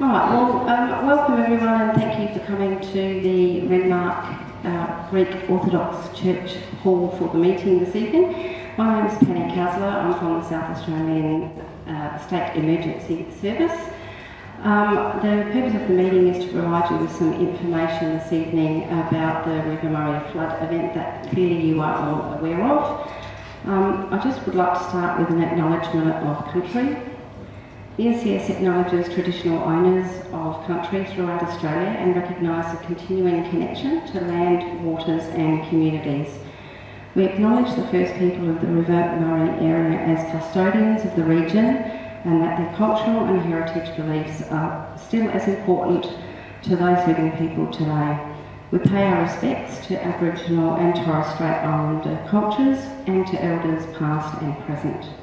Right, well, um, welcome everyone and thank you for coming to the Renmark uh, Greek Orthodox Church Hall for the meeting this evening. My name is Penny Kasler, I'm from the South Australian uh, State Emergency Service. Um, the purpose of the meeting is to provide you with some information this evening about the River Murray flood event that clearly you are all aware of. Um, I just would like to start with an acknowledgement of country. The SES acknowledges traditional owners of country throughout Australia and recognise the continuing connection to land, waters and communities. We acknowledge the first people of the River Murray area as custodians of the region and that their cultural and heritage beliefs are still as important to those living people today. We pay our respects to Aboriginal and Torres Strait Islander cultures and to elders past and present.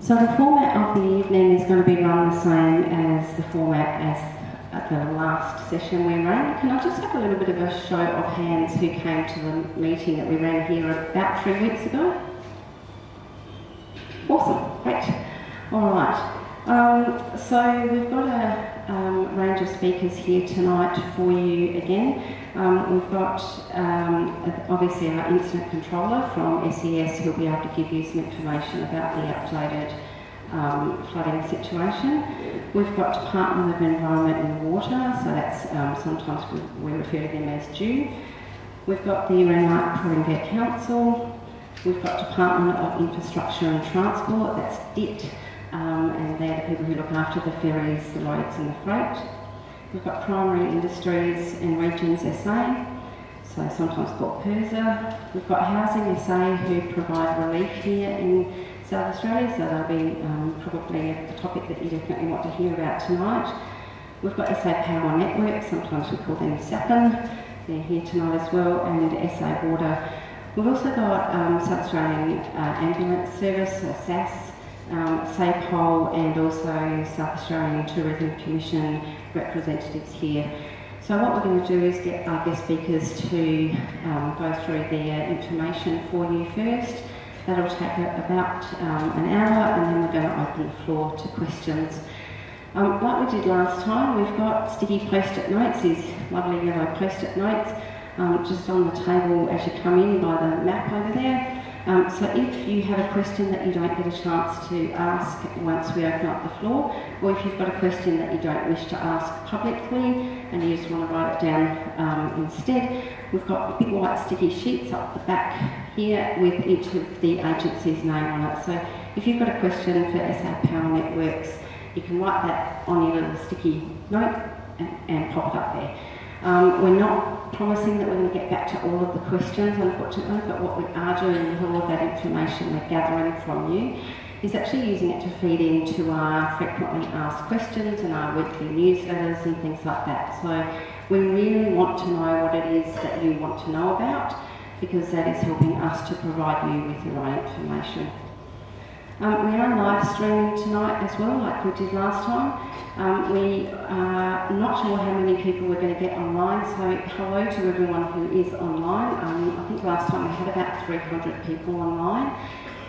So the format of the evening is going to be run the same as the format as at the last session we ran. Can I just have a little bit of a show of hands who came to the meeting that we ran here about three weeks ago? Awesome, great. All right. Um, so we've got a um, range of speakers here tonight for you again. Um, we've got um, obviously our incident controller from SES who'll be able to give you some information about the updated um, flooding situation. We've got Department of Environment and Water, so that's um, sometimes we, we, refer to them as DEW. We've got the Renmark Paringa Council. We've got Department of Infrastructure and Transport, that's DIT, um, and they're the people who look after the ferries, the roads and the freight. We've got Primary Industries and Regions SA, so sometimes called PIRSA. We've got Housing SA who provide relief here in South Australia, so that'll be um, probably a topic that you definitely want to hear about tonight. We've got SA Power Network, sometimes we call them SAPN, they're here tonight as well, and SA Water. We've also got um, South Australian uh, Ambulance Service, SAS, um, SAPOL, and also South Australian Tourism Commission representatives here. So what we're going to do is get our guest speakers to um, go through their information for you first. That'll take about um, an hour and then we're going to open the floor to questions. Um, like we did last time, we've got sticky post-it notes, these lovely yellow post-it notes, um, just on the table as you come in by the map over there. Um, so if you have a question that you don't get a chance to ask once we open up the floor, or if you've got a question that you don't wish to ask publicly and you just want to write it down um, instead, we've got big white sticky sheets up the back here with each of the agency's name on it. So if you've got a question for SA Power Networks, you can write that on your little sticky note and, and pop it up there. Um, we're not promising that we're going to get back to all of the questions, unfortunately, but what we are doing with all of that information we're gathering from you is actually using it to feed into our frequently asked questions and our weekly newsletters and things like that. So we really want to know what it is that you want to know about because that is helping us to provide you with the right information. Um, we are live streaming tonight as well, like we did last time. Um, we are not sure how many people we're going to get online, so hello to everyone who is online. Um, I think last time we had about 300 people online,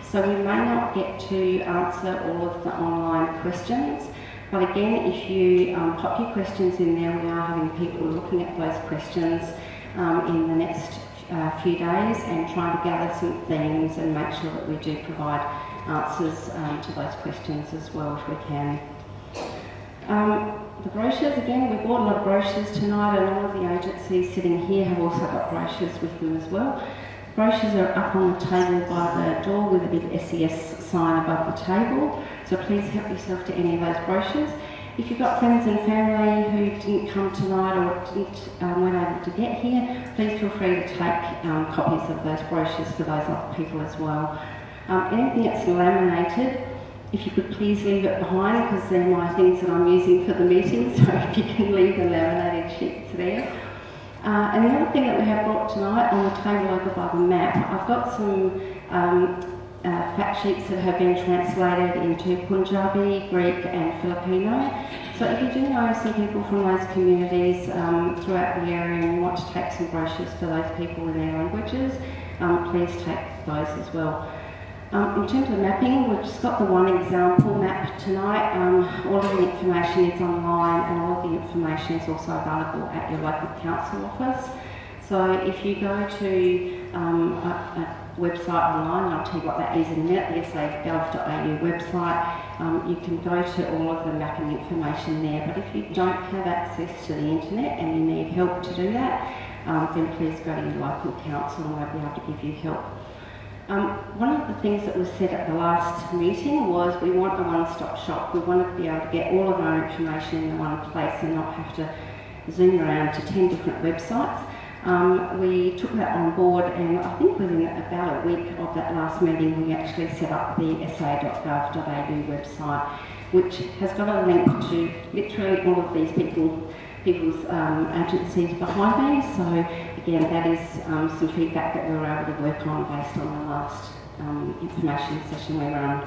so we may not get to answer all of the online questions. But again, if you um, pop your questions in there, we are having people looking at those questions um, in the next uh, few days and trying to gather some themes and make sure that we do provide answers um, to those questions as well if we can. Um, the brochures, again, we bought a lot of brochures tonight and all of the agencies sitting here have also got brochures with them as well. Brochures are up on the table by the door with a big SES sign above the table, so please help yourself to any of those brochures. If you've got friends and family who didn't come tonight or didn't, um, weren't able to get here, please feel free to take um, copies of those brochures to those other people as well. Um, anything that's laminated, if you could please leave it behind because they're my things that I'm using for the meeting, so if you can leave the laminated sheets there. Uh, and the other thing that we have brought tonight on the table over by the map, I've got some um, uh, fact sheets that have been translated into Punjabi, Greek and Filipino. So if you do know some people from those communities um, throughout the area and want to take some brochures for those people in their languages, um, please take those as well. Um, in terms of mapping, we've just got the one example map tonight. Um, all of the information is online and all of the information is also available at your local council office. So if you go to um, a, a, website online, and I'll tell you what that is in a minute, the sa.gov.au website, um, you can go to all of the mapping information there. But if you don't have access to the internet and you need help to do that, um, then please go to your local council and they'll be able to give you help. Um, one of the things that was said at the last meeting was we want a one-stop shop. We want to be able to get all of our information in one place and not have to zoom around to 10 different websites. Um, we took that on board and I think within about a week of that last meeting we actually set up the sa.gov.au website which has got a link to literally all of these people people's um, agencies behind me. So again, that is um, some feedback that we were able to work on based on the last um, information session we ran.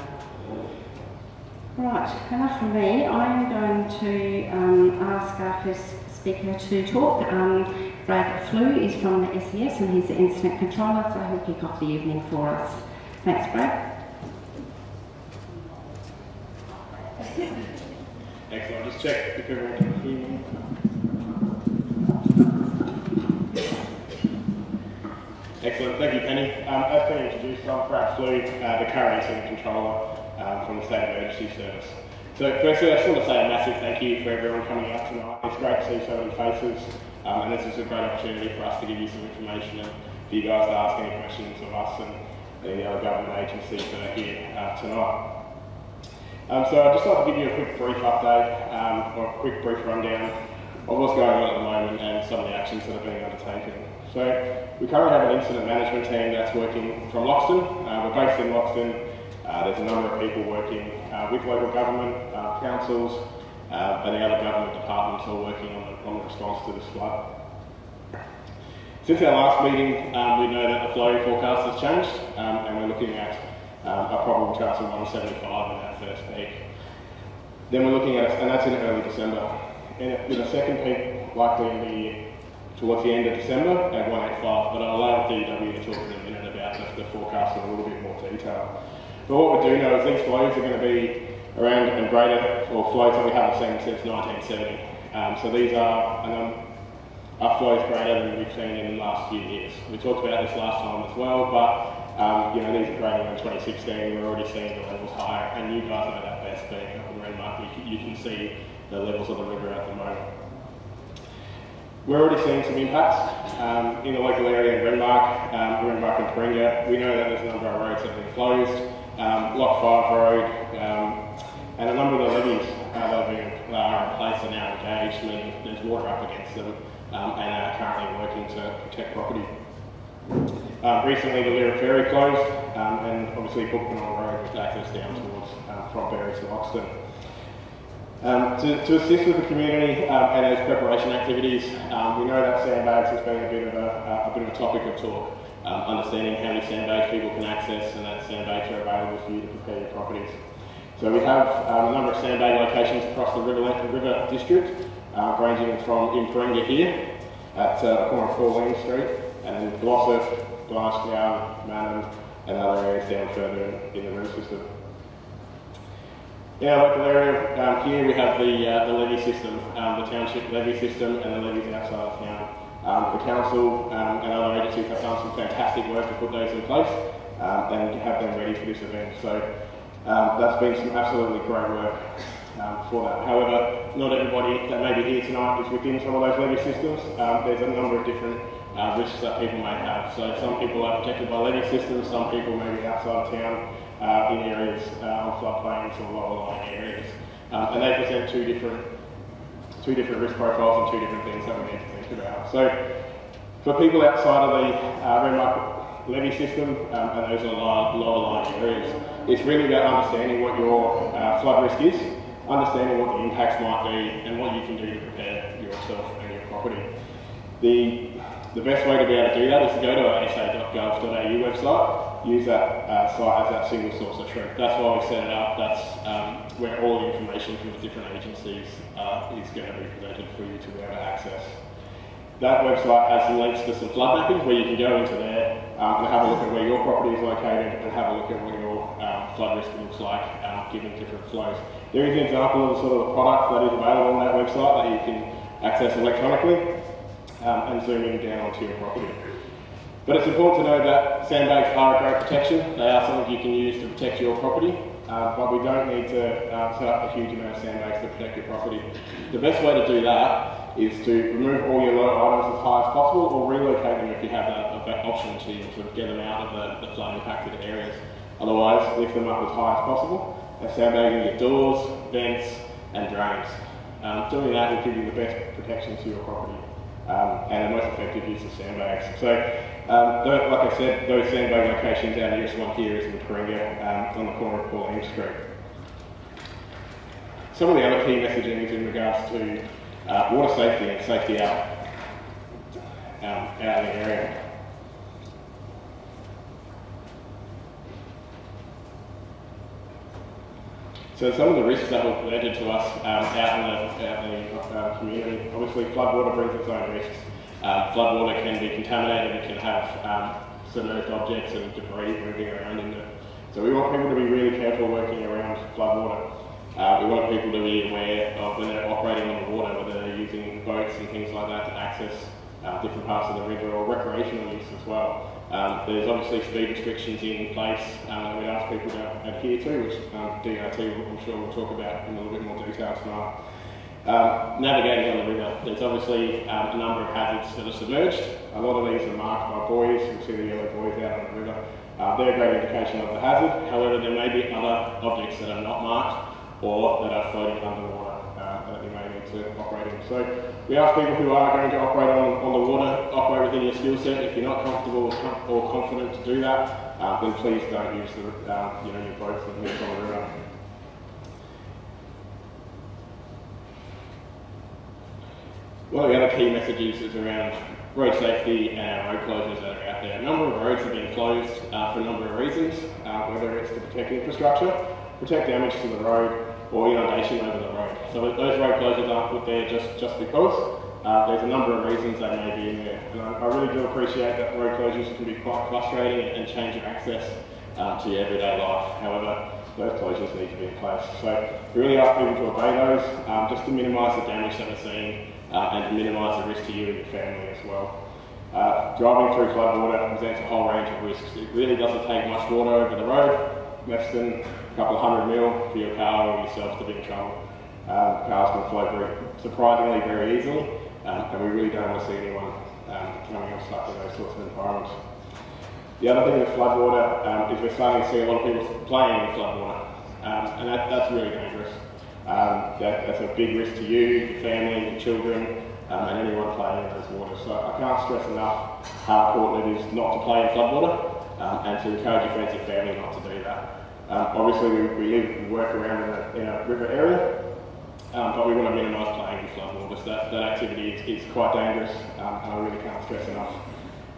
Right, enough from me. I'm going to um, ask our first speaker to talk. Um, Brad Flew is from the SES and he's the incident controller, so he'll kick off the evening for us. Thanks, Brad. Excellent. Just check if everyone can hear me. Excellent. Thank you, Penny. Um, as been introduced, I'm Brad Flew, uh, the current incident controller um, from the State Emergency Service. So firstly, I just want to say a massive thank you for everyone coming out tonight. It's great to see so many faces, um, and this is a great opportunity for us to give you some information and for you guys to ask any questions of us and the other government agencies that are here uh, tonight. Um, so I'd just like to give you a quick brief update, um, or a quick brief rundown of what's going on at the moment and some of the actions that are being undertaken. So we currently have an incident management team that's working from Loxton. Uh, we're based in Loxton. Uh, there's a number of people working uh, with local government, uh, councils, uh, and the other government departments all working on the, on the response to this flood. Since our last meeting, um, we know that the flow forecast has changed, um, and we're looking at um, a probable chance of 175 in that first peak. Then we're looking at, and that's in early December, and with a second peak likely in the towards the end of December at 185, but I'll allow DEW to talk in a minute about the, the forecast in a little bit more detail. But what we do know is these flows are going to be around and greater, or flows that we haven't seen since 1970. Um, so these are, um, are flows greater than we've seen in the last few years. We talked about this last time as well, but um, you know, these are grading in 2016. We're already seeing the levels higher, and you guys know that best being up in Renmark. You, you can see the levels of the river at the moment. We're already seeing some impacts um, in the local area in Renmark, um, Renmark and Paringa. We know that there's a number of roads that have been closed, um, Lock 5 Road, um, and a number of the levees uh, that are in place are now engaged, meaning there's water up against them um, and are currently working to protect property. Um, recently, the Lyrup Ferry closed, and obviously Bookpurnong Road with access down towards uh, from Berri to Loxton. Um, to, to, assist with the community um, and as preparation activities, um, we know that sandbags has been a bit of a, a bit of a topic of talk. Um, understanding how many sandbags people can access and that sandbags are available for you to prepare your properties. So we have um, a number of sandbag locations across the River, River District, uh, ranging from in Paringa here at uh, the corner of Pauline Street, and Glossop, Glasgow, Mannum, and other areas down further in, in the river system. In our local area, um, here we have the, uh, the levee system, um, the township levee system and the levees outside of town. Um, the council um, and other agencies have done some fantastic work to put those in place um, and have them ready for this event. So um, that's been some absolutely great work for that. However, not everybody that may be here tonight is within some of those levee systems. there's a number of different uh, risks that people may have. So some people are protected by levee systems, some people may be outside of town uh, in areas uh, on floodplains or lower lying areas. Um, and they present two different two different risk profiles and two different things that we need to think about. So for people outside of the uh, Renmark levee system um, and those are lower, lower lying areas, it's really about understanding what your uh, flood risk is, understanding what the impacts might be and what you can do to prepare yourself and your property. The the best way to be able to do that is to go to our sa.gov.au website, use that uh, site as that single source of truth. That's why we set it up. That's um, where all the information from the different agencies uh, is going to be presented for you to be able to access. That website has links to some flood mapping where you can go into there um, and have a look at where your property is located and have a look at what your um, flood risk looks like um, given different flows. There is an example of the sort of product that is available on that website that you can access electronically um, and zooming down onto your property. But it's important to know that sandbags are a great protection. They are something you can use to protect your property, uh, but we don't need to uh, set up a huge amount of sandbags to protect your property. The best way to do that is to remove all your low items as high as possible or relocate them if you have that, that option to sort of get them out of the, the flood impacted areas. Otherwise, lift them up as high as possible and sandbagging your doors, vents and drains. Um, doing that will give you the best protection to your property um, and the most effective use of sandbags. So, um, like I said, those sandbag locations, our nearest one here is in Paringa um, on the corner of Pauline Street. Some of the other key messaging is in regards to uh, water safety and safety out, um, out in the area. So some of the risks that were presented to us um, out in the, out the uh, community, obviously floodwater brings its own risks. Uh, floodwater can be contaminated, it can have um, submerged objects and debris moving around in it. So we want people to be really careful working around floodwater. Uh, we want people to be aware of when they're operating on the water, whether they're using boats and things like that to access uh, different parts of the river or recreational use as well. Um, there's obviously speed restrictions in place um, that we ask people to adhere to, which um, DIT I'm sure we'll talk about in a little bit more detail tonight. Um, navigating on the river, there's obviously um, a number of hazards that are submerged. A lot of these are marked by buoys, you see the yellow buoys out on the river. Uh, they're a great indication of the hazard, however there may be other objects that are not marked or that are floating underwater that you may need to operate in. So we ask people who are going to operate on, on the water, operate within your skill set. If you're not comfortable or confident to do that, uh, then please don't use the, uh, you know, your boats that move on the. One of the other key messages is around road safety and road closures that are out there. A number of roads have been closed uh, for a number of reasons, uh, whether it's to protect infrastructure, protect damage to the road, or you know, an inundation over the road. So those road closures aren't put there just, just because. Uh, there's a number of reasons they may be in there. And I, I, really do appreciate that road closures can be quite frustrating and, change your access uh, to your everyday life. However, those closures need to be in place. So we really ask people to obey those um, just to minimise the damage that we're seeing uh, and to minimise the risk to you and your family as well. Uh, driving through floodwater presents a whole range of risks. It really doesn't take much water over the road, less than a couple hundred mil for your car or yourself to be in trouble. Um, cars can float very, surprisingly very easily, um, and we really don't want to see anyone um, coming up stuck in those sorts of environments. The other thing with floodwater um, is we're starting to see a lot of people playing in floodwater, um, and that, that's really dangerous. Um, that, that's a big risk to you, your family, your children, um, and anyone playing in those waters. So I can't stress enough how important it is not to play in floodwater um, and to encourage your friends and family not to do that. Um, obviously, we, we live and work around in a, in a river area, um, but we want to minimise playing in floodwaters. That, that activity is, is quite dangerous, um, and I really can't stress enough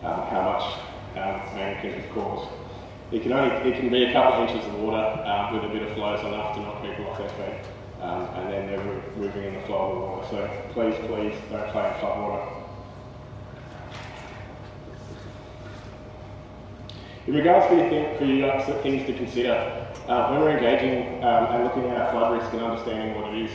um, how much um, man can cause. It can only it can be a couple of inches of water uh, with a bit of flow enough to knock people off their feet, um, and then they're moving in the flow of the water. So please, please don't play in floodwater. In regards to th for you uh, things to consider, uh, when we're engaging um, and looking at our flood risk and understanding what it is,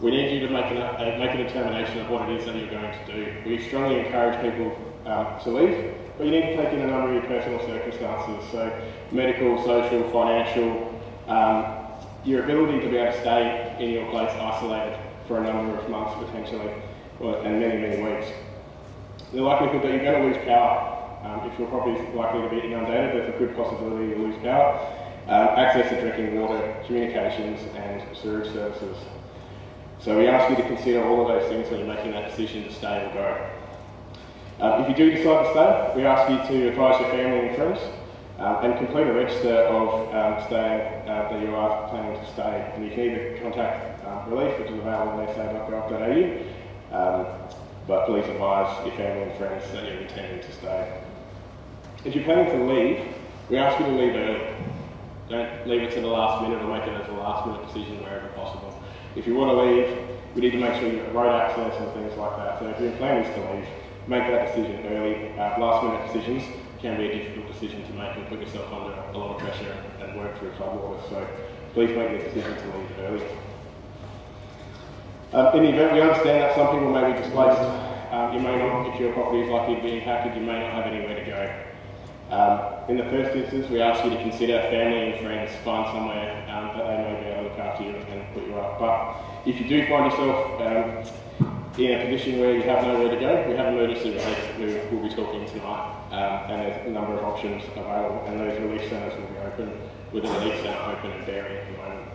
we need you to make, an, uh, make a determination of what it is that you're going to do. We strongly encourage people um, to leave, but you need to take in a number of your personal circumstances, so medical, social, financial, um, your ability to be able to stay in your place isolated for a number of months potentially, and many, many weeks. The likelihood that you're going to lose power um, if your property is likely to be inundated, there's a good possibility you'll lose power. Um, access to drinking water, communications and sewage services. So we ask you to consider all of those things when you're making that decision to stay or go. Um, if you do decide to stay, we ask you to advise your family and friends um, and complete a register of um, staying uh, that you are planning to stay. And you can either contact uh, Relief, which is available at sa.gov.au, um, but please advise your family and friends that you're intending to stay. If you're planning to leave, we ask you to leave early. Don't leave it to the last minute or make it as a last minute decision wherever possible. If you want to leave, we need to make sure you've got road access and things like that. So if your plan is to leave, make that decision early. Uh, last minute decisions can be a difficult decision to make and put yourself under a lot of pressure and work through floodwaters. So please make the decision to leave early. Um, in the event, we understand that some people may be displaced. Um, you may not, if your property is likely to be impacted, you may not have anywhere to go. Um, in the first instance, we ask you to consider family and friends, find somewhere um, that they may be able to look after you and put you up. But if you do find yourself um, in a position where you have nowhere to go, we have emergency relief who will be talking tonight. Um, and there's a number of options available, and those relief centres will be open with the relief centre open in Berri at the moment.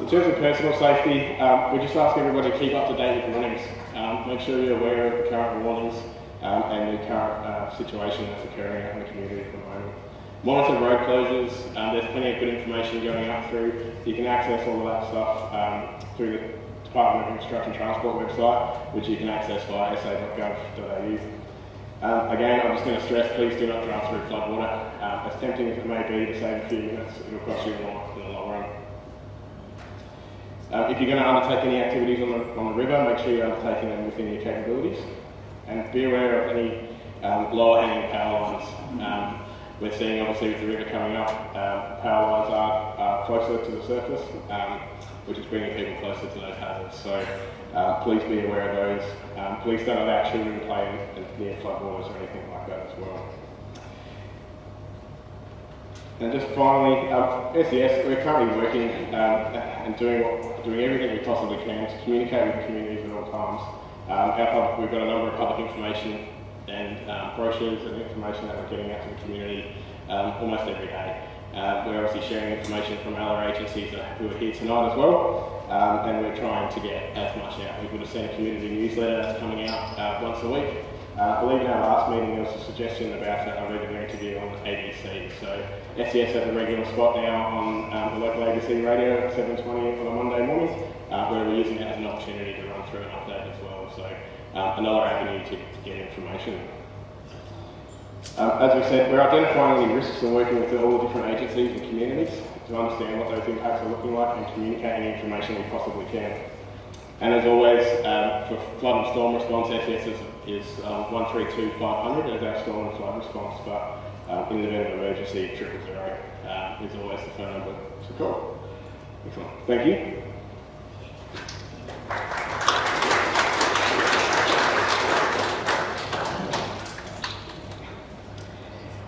In terms of personal safety, um, we just ask everybody to keep up to date with warnings. Um, make sure you're aware of the current warnings um, and the current uh, situation that's occurring in the community at the moment. Monitor road closures. Um, there's plenty of good information going up through. You can access all of that stuff um, through the Department of and Transport website, which you can access via sa.gov.au. Um, again, I'm just going to stress, please do not drive through floodwater. Um, as tempting as it may be to save a few minutes, it will cost you more in the long run. Um, if you're going to undertake any activities on the, on the river, make sure you're undertaking them within your capabilities. And be aware of any um, lower hanging power lines. Um, we're seeing obviously with the river coming up, um, power lines are, are, closer to the surface, um, which is bringing people closer to those hazards. So uh, please be aware of those. Um, please don't allow children to play near floodwaters or anything like that as well. And just finally, um, SES, we're currently working um, and doing doing everything we possibly can to communicate with the communities at all times. Um, public, we've got a number of public information and um, brochures and information that we're getting out to the community um, almost every day. Uh, we're obviously sharing information from other agencies who are here tonight as well, um, and we're trying to get as much out. We would have seen a community newsletter that's coming out uh, once a week, uh, I believe in our last meeting there was a suggestion about a regular interview on ABC. So SES has a regular spot now on um, the local ABC radio at 7.20 on a Monday morning, uh, where we're using it as an opportunity to run through an uh, another avenue to, to get information. Um, as we said, we're identifying the risks and working with all the different agencies and communities to understand what those impacts are looking like and communicating information we possibly can. And as always, um, for flood and storm response, SES is, is um, 132 as our storm and flood response, but um, in the event of emergency, triple zero uh, is always the phone number to call. Excellent. Thank you.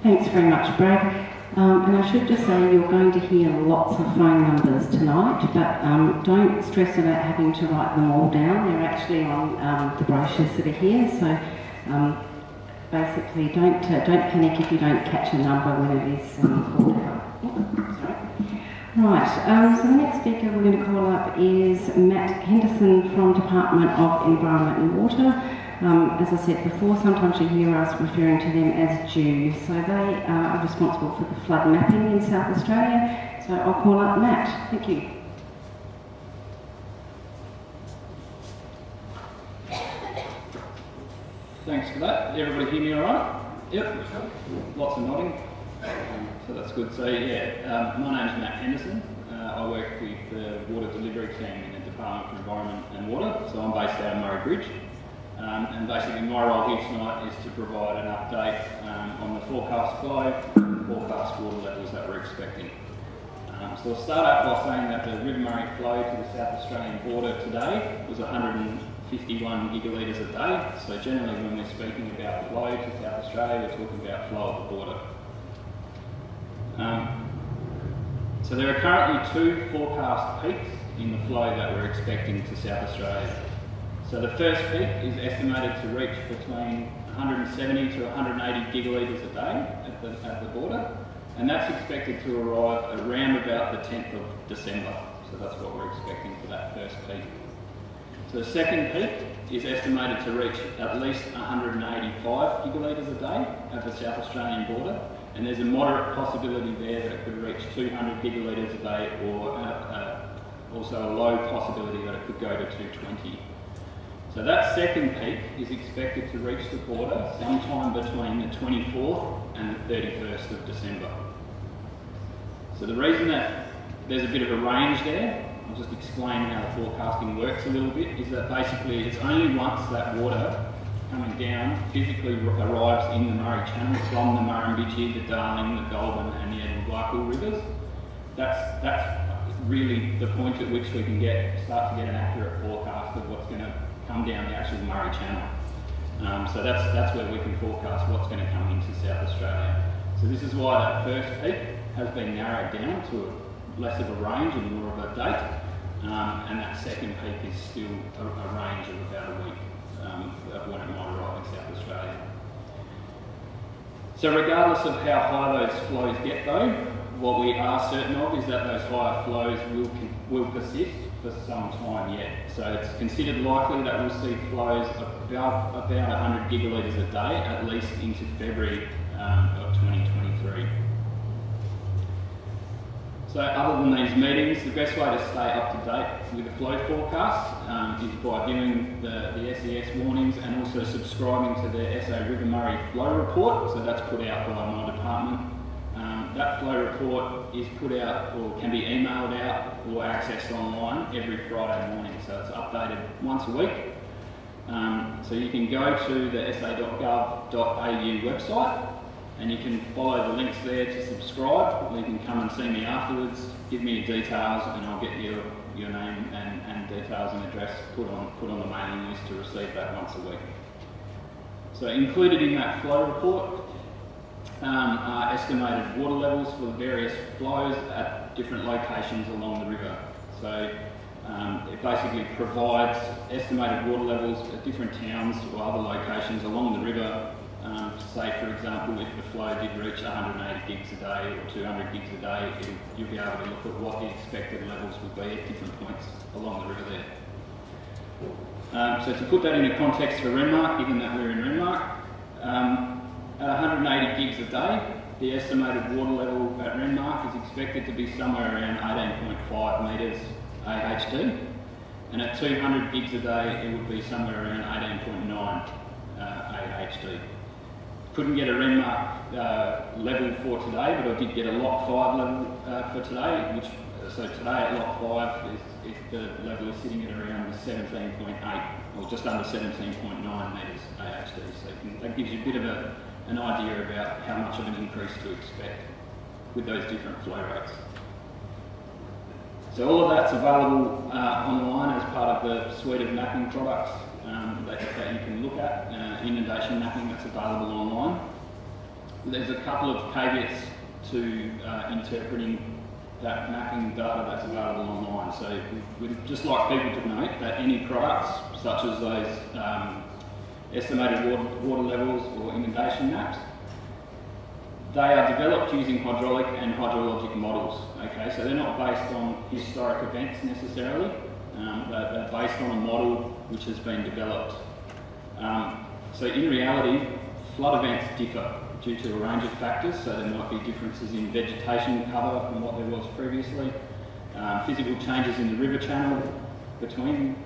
Thanks very much, Brad. Um, and I should just say you're going to hear lots of phone numbers tonight, but um, don't stress about having to write them all down. They're actually on um, the brochures that are here, so um, basically don't uh, don't panic if you don't catch a number when it is um, called out. Right, um, so the next speaker we're going to call up is Matt Henderson from Department of Environment and Water. Um, as I said before, sometimes you hear us referring to them as DEWs. So they are responsible for the flood mapping in South Australia. So I'll call up Matt. Thank you. Thanks for that. Everybody hear me all right? Yep. Lots of nodding. So that's good. So yeah, um, my name's Matt Henderson. Uh, I work with the water delivery team in the Department for Environment and Water. So I'm based out of Murray Bridge. Um, and basically my role here tonight is to provide an update um, on the forecast flow and forecast water levels that we're expecting. Um, so I'll start out by saying that the River Murray flow to the South Australian border today was 151 gigalitres a day. So generally when we're speaking about the flow to South Australia, we're talking about flow at the border. Um, so there are currently two forecast peaks in the flow that we're expecting to South Australia. So the first peak is estimated to reach between 170 to 180 gigalitres a day at the, at the border, and that's expected to arrive around about the 10th of December. So that's what we're expecting for that first peak. So the second peak is estimated to reach at least 185 gigalitres a day at the South Australian border, and there's a moderate possibility there that it could reach 200 gigalitres a day, or uh, uh, also a low possibility that it could go to 220 so that second peak is expected to reach the border sometime between the 24th and the 31st of December. So the reason that there's a bit of a range there, I'll just explain how the forecasting works a little bit, is that basically it's only once that water coming down physically arrives in the Murray Channel from the Murrumbidgee, the Darling, the Goulburn and the Edward rivers. That's, that's really the point at which we can get, start to get an accurate forecast of what's going to come down the actual Murray Channel. Um, so that's, that's where we can forecast what's going to come into South Australia. So this is why that first peak has been narrowed down to a, less of a range and more of a date. Um, and that second peak is still a, a range of about a week um, of when it might arrive in South Australia. So regardless of how high those flows get though, what we are certain of is that those higher flows will, will persist for some time yet. So it's considered likely that we'll see flows above about 100 gigalitres a day at least into February um, of 2023. So other than these meetings, the best way to stay up to date with the flow forecast um, is by viewing the, the SES warnings and also subscribing to the SA River Murray Flow Report. So that's put out by my department. That flow report is put out or can be emailed out or accessed online every Friday morning. So it's updated once a week. Um, so you can go to the sa.gov.au website and you can follow the links there to subscribe. You can come and see me afterwards, give me your details, and I'll get your, your name and, and details and address put on, put on the mailing list to receive that once a week. So included in that flow report um, are estimated water levels for the various flows at different locations along the river. So um, it basically provides estimated water levels at different towns or other locations along the river um, say, for example, if the flow did reach 180 gigs a day or 200 gigs a day, it'll, you'll be able to look at what the expected levels would be at different points along the river there. Um, so to put that into context for Renmark, given that we're in Renmark, um, 180 gigs a day, the estimated water level at Renmark is expected to be somewhere around 18.5 metres AHD, and at 200 gigs a day, it would be somewhere around 18.9 uh, AHD couldn't get a Renmark uh, level for today, but I did get a Lock 5 level uh, for today, which, so today at Lock 5, is, is the level is sitting at around 17.8, or just under 17.9 metres AHD, so that gives you a bit of a, an idea about how much of an increase to expect with those different flow rates. So all of that's available uh, online as part of the suite of mapping products um, that, that, you can look at, uh, inundation mapping that's available online. There's a couple of caveats to uh, interpreting that mapping data that's available online. So we'd just like people to note that any products, such as those um, estimated water, water levels or inundation maps, they are developed using hydraulic and hydrologic models. Okay, so they're not based on historic events necessarily. Um, they're, they're, based on a model which has been developed. Um, so in reality, flood events differ due to a range of factors. So there might be differences in vegetation cover from what there was previously, um, physical changes in the river channel between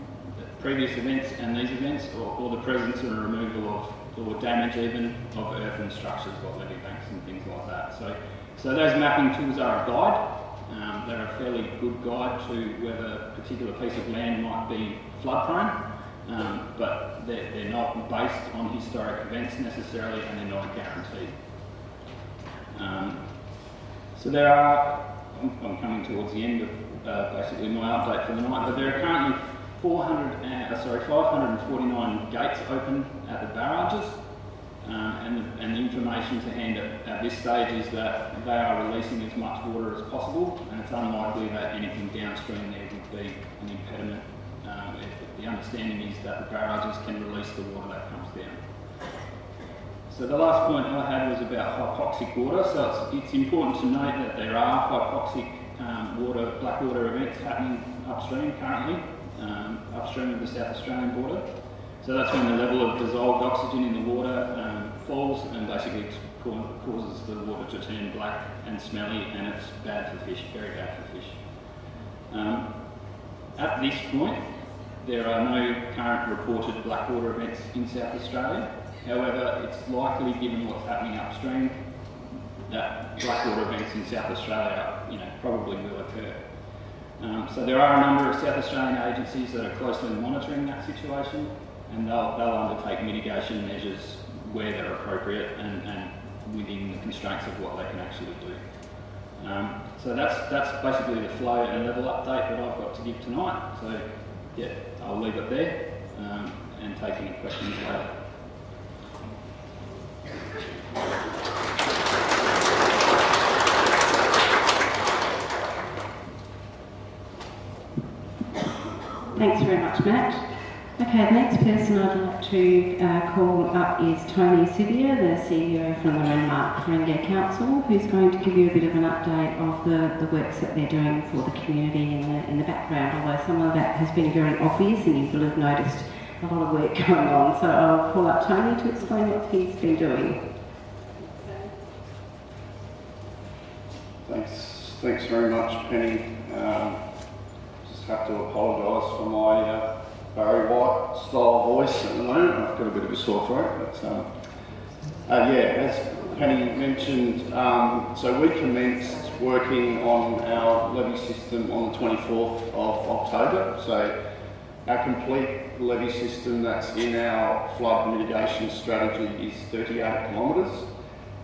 previous events and these events, or, or the presence and removal of or damage even of earthen structures like levee banks and things like that. So, so those mapping tools are a guide. Um, they're a fairly good guide to whether a particular piece of land might be flood prone, um, but they're, they're not based on historic events necessarily and they're not a guarantee. Um, so there are, I'm, I'm, coming towards the end of uh, basically my update for the night, but there are currently 400, uh, sorry, 549 gates open at the barrages, um, and, the, and the information to hand at, at, this stage is that they are releasing as much water as possible, and it's unlikely that anything downstream there would be an impediment. Um, the understanding is that the barrages can release the water that comes down. So the last point I had was about hypoxic water. So it's, it's important to note that there are hypoxic um, water, black water events happening upstream currently um, upstream of the South Australian border. So that's when the level of dissolved oxygen in the water um, falls and basically causes the water to turn black and smelly and it's bad for fish, very bad for fish. Um, at this point, there are no current reported blackwater events in South Australia. However, it's likely, given what's happening upstream, that blackwater events in South Australia, you know, probably will occur. Um, so there are a number of South Australian agencies that are closely monitoring that situation. and they'll, they'll undertake mitigation measures where they're appropriate and, and within the constraints of what they can actually do. Um, so that's that's basically the flow and level update that I've got to give tonight. So yeah, I'll leave it there um, and take any questions later. Thanks very much, Matt. Okay, the next person I'd like to uh, call up is Tony Siviour, the CEO from the Renmark Paringa Council, who's going to give you a bit of an update of the, the works that they're doing for the community in the, in the background, although some of that has been very obvious and you will have noticed a lot of work going on. So I'll call up Tony to explain what he's been doing. Thanks, thanks very much, Penny. Um, have to apologise for my uh, Barry White style voice at the moment. I've got a bit of a sore throat, but um, uh, yeah, as Penny mentioned, um, so we commenced working on our levee system on the 24th of October. So our complete levee system that's in our flood mitigation strategy is 38 kilometres.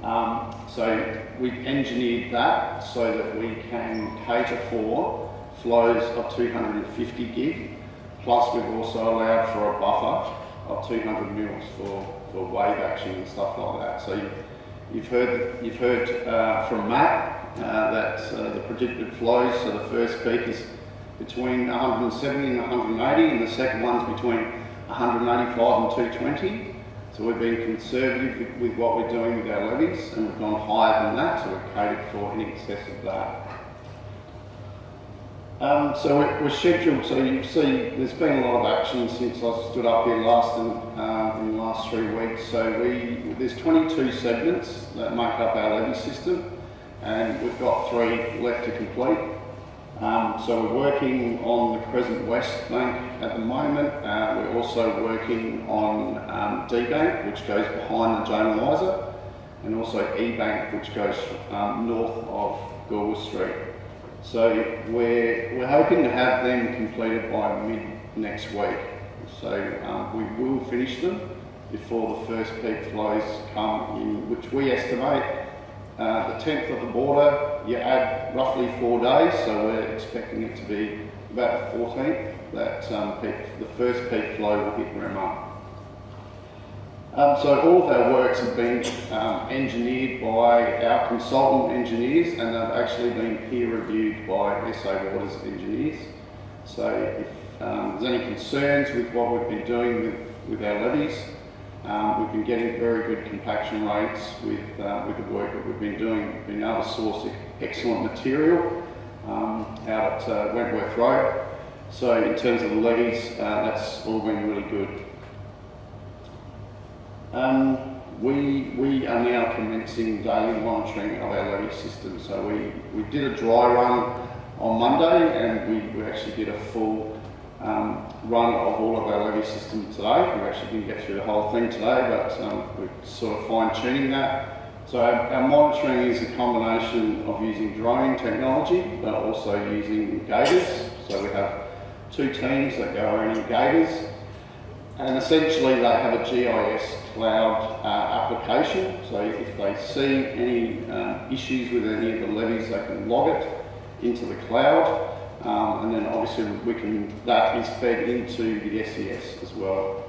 Um, so we've engineered that so that we can cater for flows of 250 gig Plus, we've also allowed for a buffer of 200 mils for, for wave action and stuff like that. So you, you've heard you've heard uh, from Matt uh, that uh, the predicted flows. So the first peak is between 170 and 180, and the second one's between 185 and 220. So we've been conservative with, what we're doing with our levees, and we've gone higher than that. So we've catered for in excess of that. Um, so we're, we're, scheduled, so you see there's been a lot of action since I stood up here last in, uh, in the last three weeks. So we there's 22 segments that make up our levee system and we've got three left to complete. Um, so we're working on the Crescent West Bank at the moment. Uh, we're also working on um, D Bank, which goes behind the Joan Eliza, and also E Bank, which goes um, north of Gorwis Street. So we're, we're hoping to have them completed by mid next week. So um, we will finish them before the first peak flows come in, which we estimate uh, the 10th of the border, you add roughly four days, so we're expecting it to be about the 14th that um, peak, the first peak flow will hit Renmark. Um, so all of our works have been um, engineered by our consultant engineers and they've actually been peer reviewed by SA Waters engineers. So if um, there's any concerns with what we've been doing with, with our levees, um, we've been getting very good compaction rates with, uh, with the work that we've been doing. We've been able to source excellent material um, out at uh, Wentworth Road. So in terms of the levees, uh, that's all been really good. Um, we, we are now commencing daily monitoring of our levee system. So we, we did a dry run on Monday and we, we actually did a full um, run of all of our levee system today. We actually didn't get through the whole thing today, but um, we're sort of fine tuning that. So our, monitoring is a combination of using drone technology, but also using gators. So we have two teams that go around in gators and essentially they have a GIS cloud uh, application. So if they see any uh, issues with any of the levees, they can log it into the cloud. Um, and then obviously we can, that is fed into the SES as well.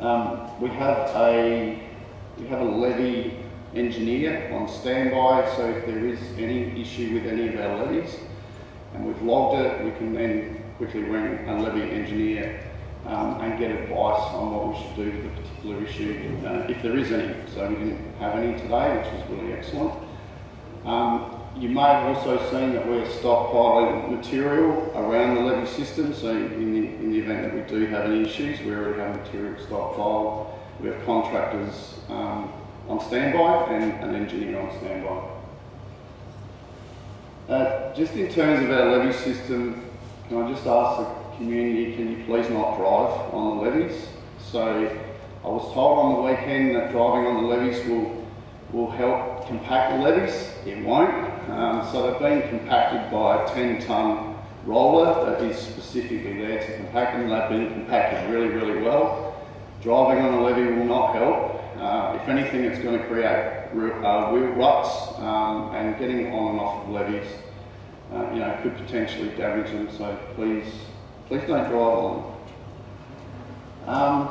Um, we have a we have a levee engineer on standby, so if there is any issue with any of our levees and we've logged it, we can then quickly ring a levee engineer um, and get advice on what we should do with the particular issue, uh, if there is any. So we didn't have any today, which was really excellent. Um, you may have also seen that we're stockpiling material around the levee system, so in the, in the event that we do have any issues, we already have material stockpiled. We have contractors um, on standby and an engineer on standby. Uh, just in terms of our levee system, can I just ask community, can you please not drive on the levees? So I was told on the weekend that driving on the levees will, will help compact the levees. It won't. Um, so they've been compacted by a 10 tonne roller that is specifically there to compact them. They've been compacted really, really well. Driving on a levee will not help. Uh, if anything, it's going to create uh, wheel ruts um, and getting on and off of levees, uh, you know, could potentially damage them. So please, please don't drive on. Um,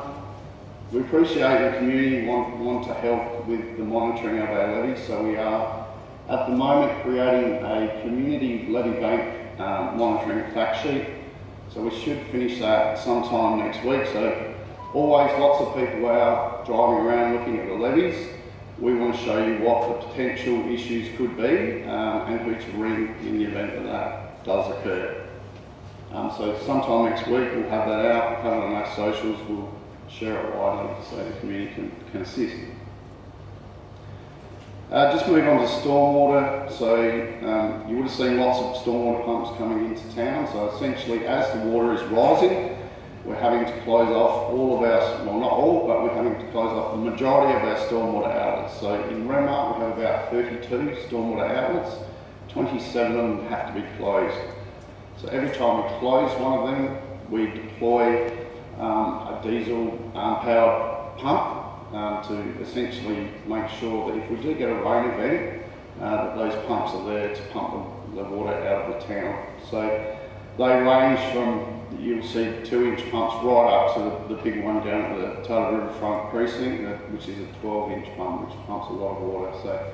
we appreciate the community want, want to help with the monitoring of our levees, so we are at the moment creating a community levee bank um, monitoring fact sheet. So we should finish that sometime next week. So always lots of people out driving around looking at the levees. We want to show you what the potential issues could be um, and who to ring in the event that that does occur. Um, so sometime next week we'll have that out, we'll have it on our socials, we'll share it widely so the community can, can assist. Uh, just move on to stormwater. So um, you would have seen lots of stormwater pumps coming into town. So essentially, as the water is rising, we're having to close off all of our, well not all, but we're having to close off the majority of our stormwater outlets. So in Renmark we have about 32 stormwater outlets, 27 of them have to be closed. So every time we close one of them, we deploy um, a diesel um, powered pump um, to essentially make sure that if we do get a rain event, uh, that those pumps are there to pump the, the water out of the town. So they range from, you'll see two inch pumps right up to the, the big one down at the Taylor Riverfront precinct, which is a 12 inch pump, which pumps a lot of water. So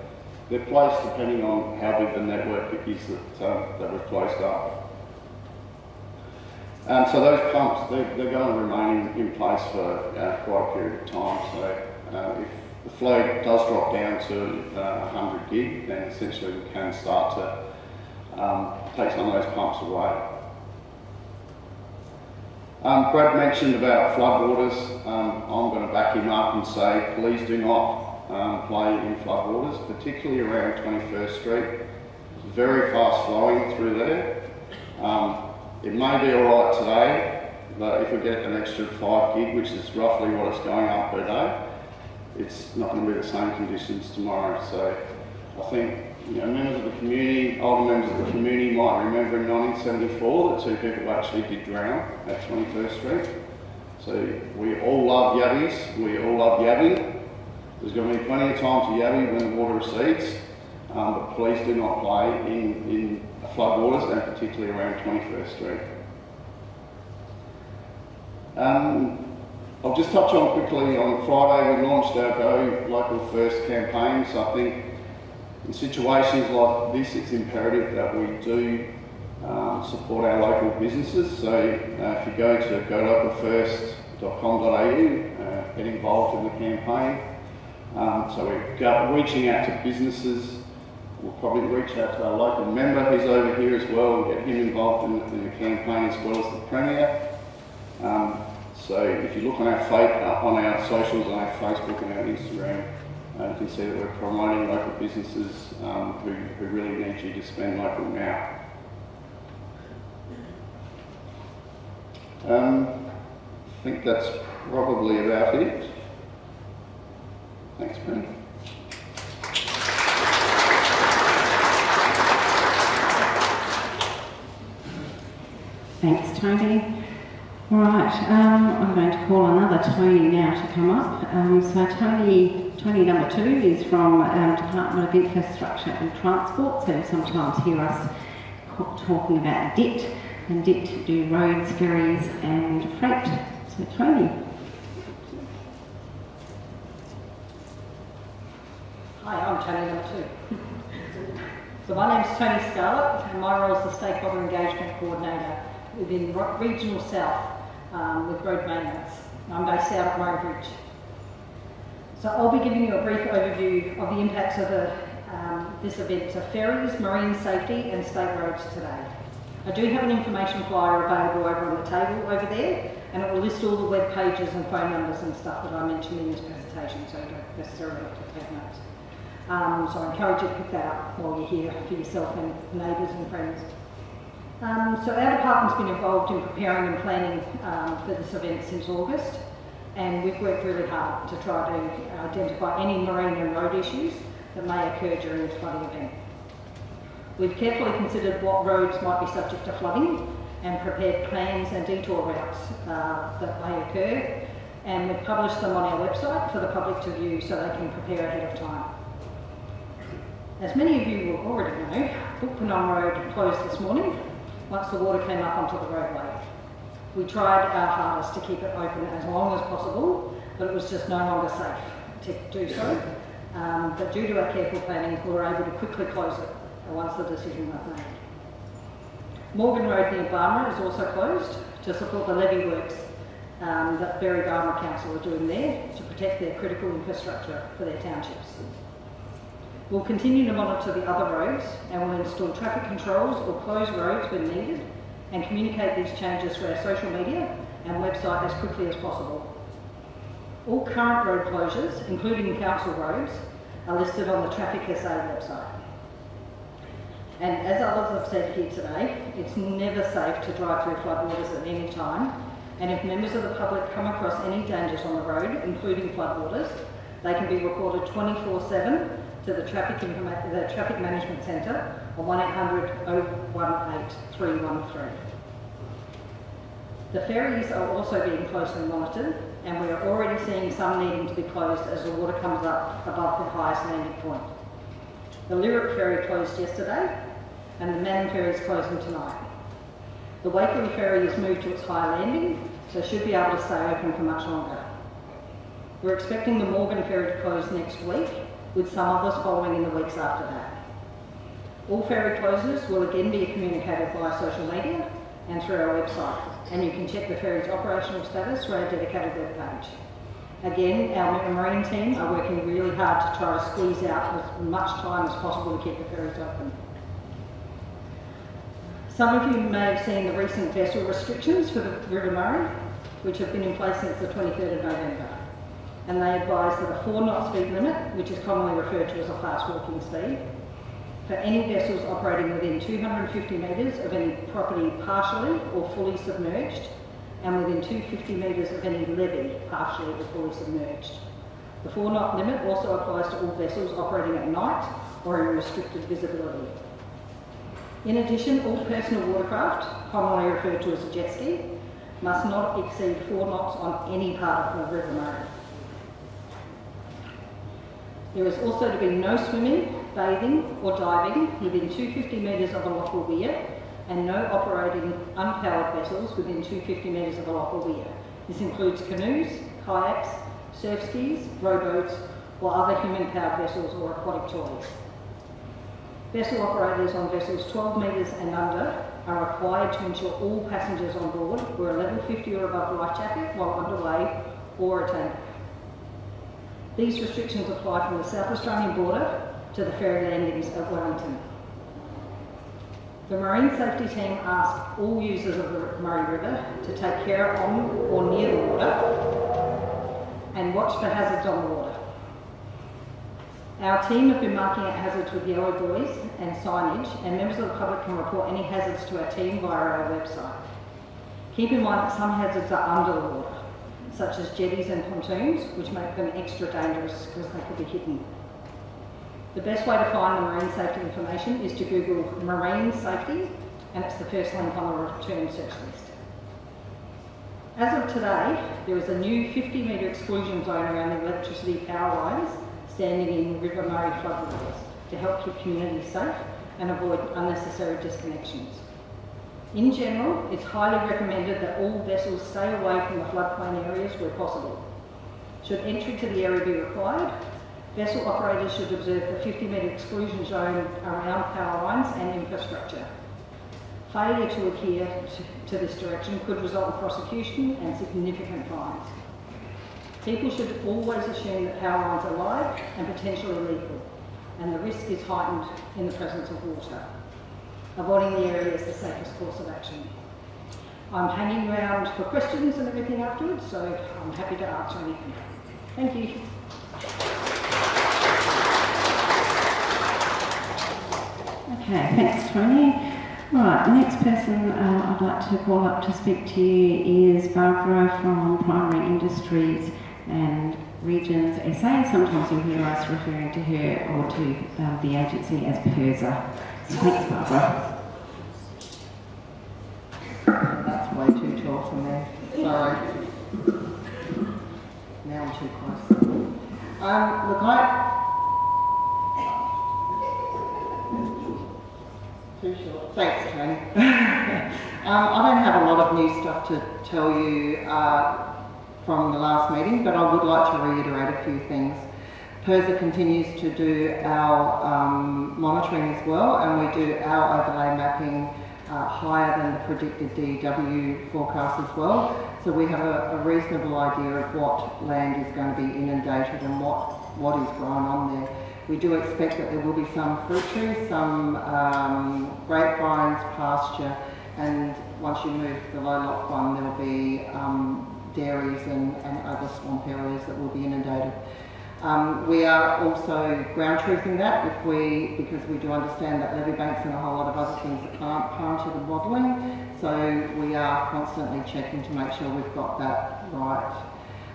they're placed depending on how big the network is that, um, that we've closed up. Um, so those pumps, they're, they're going to remain in, in place for uh, quite a period of time. So uh, if the flow does drop down to uh, 100 gig, then essentially we can start to um, take some of those pumps away. Um, Brad mentioned about floodwaters. Um, I'm going to back him up and say please do not um, play in floodwaters, particularly around 21st Street. It's very fast flowing through there. Um, it may be alright today, but if we get an extra 5 gig, which is roughly what it's going up per day, it's not going to be the same conditions tomorrow. So I think you know, members of the community, older members of the community might remember in 1974 that two people actually did drown at 21st Street. So we all love yabbies, we all love yabbing. There's going to be plenty of time to yabby when the water recedes, um, but please do not play in, in floodwaters and particularly around 21st Street. Um, I'll just touch on quickly on Friday we launched our Go Local First campaign. So I think in situations like this, it's imperative that we do um, support our local businesses. So uh, if you go to golocalfirst.com.au, uh, get involved in the campaign. Um, so we're reaching out to businesses. We'll probably reach out to our local member who's over here as well and get him involved in, in the campaign as well as the Premier. Um, so if you look on our, uh, on our socials, on our Facebook and our Instagram, uh, you can see that we're promoting local businesses um, who, who really need you to spend local now. Um, I think that's probably about it. Thanks, Ben. Thanks, Tony. All right, um, I'm going to call another Tony now to come up. Um, so Tony, Tony number two is from um, Department of Infrastructure and Transport. So sometimes hear us talking about DIT, and DIT do roads, ferries, and freight. So Tony. Hi, I'm Tony number two. so my name is Tony Scarlett, and my role is the Stakeholder Engagement Coordinator within Regional South um, with road maintenance. I'm based out at Murray So I'll be giving you a brief overview of the impacts of the, um, this event to ferries, marine safety and state roads today. I do have an information flyer available over on the table over there and it will list all the web pages and phone numbers and stuff that I mentioned in this presentation so you don't necessarily have to take notes. Um, so I encourage you to pick that up while you're here for yourself and neighbours and friends. Um, so our department's been involved in preparing and planning um, for this event since August and we've worked really hard to try to identify any marine and road issues that may occur during this flooding event. We've carefully considered what roads might be subject to flooding and prepared plans and detour routes uh, that may occur and we've published them on our website for the public to view so they can prepare ahead of time. As many of you will already know, Bookpurnong Road closed this morning once the water came up onto the roadway. We tried our hardest to keep it open as long as possible, but it was just no longer safe to do so. Um, but due to our careful planning, we were able to quickly close it once the decision was made. Morgan Road near Barmera is also closed to support the levee works um, that Berri Barmera Council are doing there to protect their critical infrastructure for their townships. We'll continue to monitor the other roads and we'll install traffic controls or close roads when needed and communicate these changes through our social media and website as quickly as possible. All current road closures, including council roads, are listed on the Traffic SA website. And as others have said here today, it's never safe to drive through floodwaters at any time. And if members of the public come across any dangers on the road, including floodwaters, they can be reported 24-7 to the Traffic, the Traffic Management Centre on 1800 018 313. The ferries are also being closely monitored and we are already seeing some needing to be closed as the water comes up above the highest landing point. The Lyrup ferry closed yesterday and the Mannum ferry is closing tonight. The Waikerie ferry has moved to its higher landing, so should be able to stay open for much longer. We're expecting the Morgan ferry to close next week, with some others following in the weeks after that. All ferry closures will again be communicated via social media and through our website, and you can check the ferry's operational status through our dedicated web page. Again, our marine team are working really hard to try to squeeze out as much time as possible to keep the ferries open. Some of you may have seen the recent vessel restrictions for the River Murray, which have been in place since the 23rd of November. And they advise that a four knot speed limit, which is commonly referred to as a fast walking speed, for any vessels operating within 250 metres of any property partially or fully submerged, and within 250 metres of any levee partially or fully submerged. The four knot limit also applies to all vessels operating at night or in restricted visibility. In addition, all personal watercraft, commonly referred to as a jet ski, must not exceed four knots on any part of the River Murray. There is also to be no swimming, bathing or diving within 250 metres of a local weir and no operating unpowered vessels within 250 metres of a local weir. This includes canoes, kayaks, surf skis, rowboats or other human-powered vessels or aquatic toys. Vessel operators on vessels 12 metres and under are required to ensure all passengers on board wear a level 50 or above life jacket while underway or a tank. These restrictions apply from the South Australian border to the ferry landings at Wellington. The Marine Safety Team ask all users of the Murray River to take care on or near the water and watch for hazards on the water. Our team have been marking out hazards with yellow buoys and signage, and members of the public can report any hazards to our team via our website. Keep in mind that some hazards are under the water, such as jetties and pontoons, which make them extra dangerous because they could be hidden. The best way to find the marine safety information is to Google marine safety, and it's the first link on the return search list. As of today, there is a new 50 metre exclusion zone around the electricity power lines standing in River Murray floodwaters to help keep communities safe and avoid unnecessary disconnections. In general, it's highly recommended that all vessels stay away from the floodplain areas where possible. Should entry to the area be required, vessel operators should observe the 50 metre exclusion zone around power lines and infrastructure. Failure to adhere to, this direction could result in prosecution and significant fines. People should always assume that power lines are live and potentially lethal, and the risk is heightened in the presence of water. Avoiding the area is the safest course of action. I'm hanging around for questions and everything afterwards, so I'm happy to answer anything. Thank you. Okay, thanks Tony. Right, the next person uh, I'd like to call up to speak to you is Barbara from Primary Industries and Regions SA. Sometimes you'll hear us referring to her or to uh, the agency as PIRSA. That's way too tall for me. Sorry. Now I'm too close. Um, look, I. Too short. Thanks, Tony. um, I don't have a lot of new stuff to tell you uh, from the last meeting, but I would like to reiterate a few things. PIRSA continues to do our um, monitoring as well, and we do our overlay mapping uh, higher than the predicted DEW forecast as well. So we have a, a, reasonable idea of what land is going to be inundated and what, what is growing on there. We do expect that there will be some fruit trees, some um, grapevines, pasture, and once you move below Lock 1 there will be um, dairies and, and other swamp areas that will be inundated. Um, we are also ground truthing that if we, because we do understand that levee banks and a whole lot of other things aren't part of the modelling, so we are constantly checking to make sure we've got that right.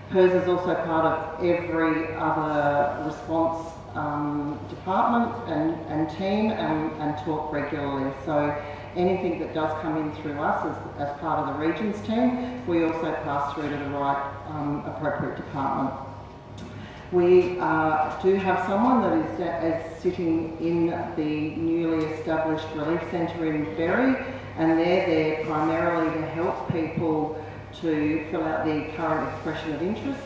PIRSA is also part of every other response um, department and, and team and, and talk regularly. So anything that does come in through us as, as part of the regions team, we also pass through to the right um, appropriate department. We uh, do have someone that is, is, sitting in the newly established relief centre in Berri and they're there primarily to help people to fill out the current expression of interest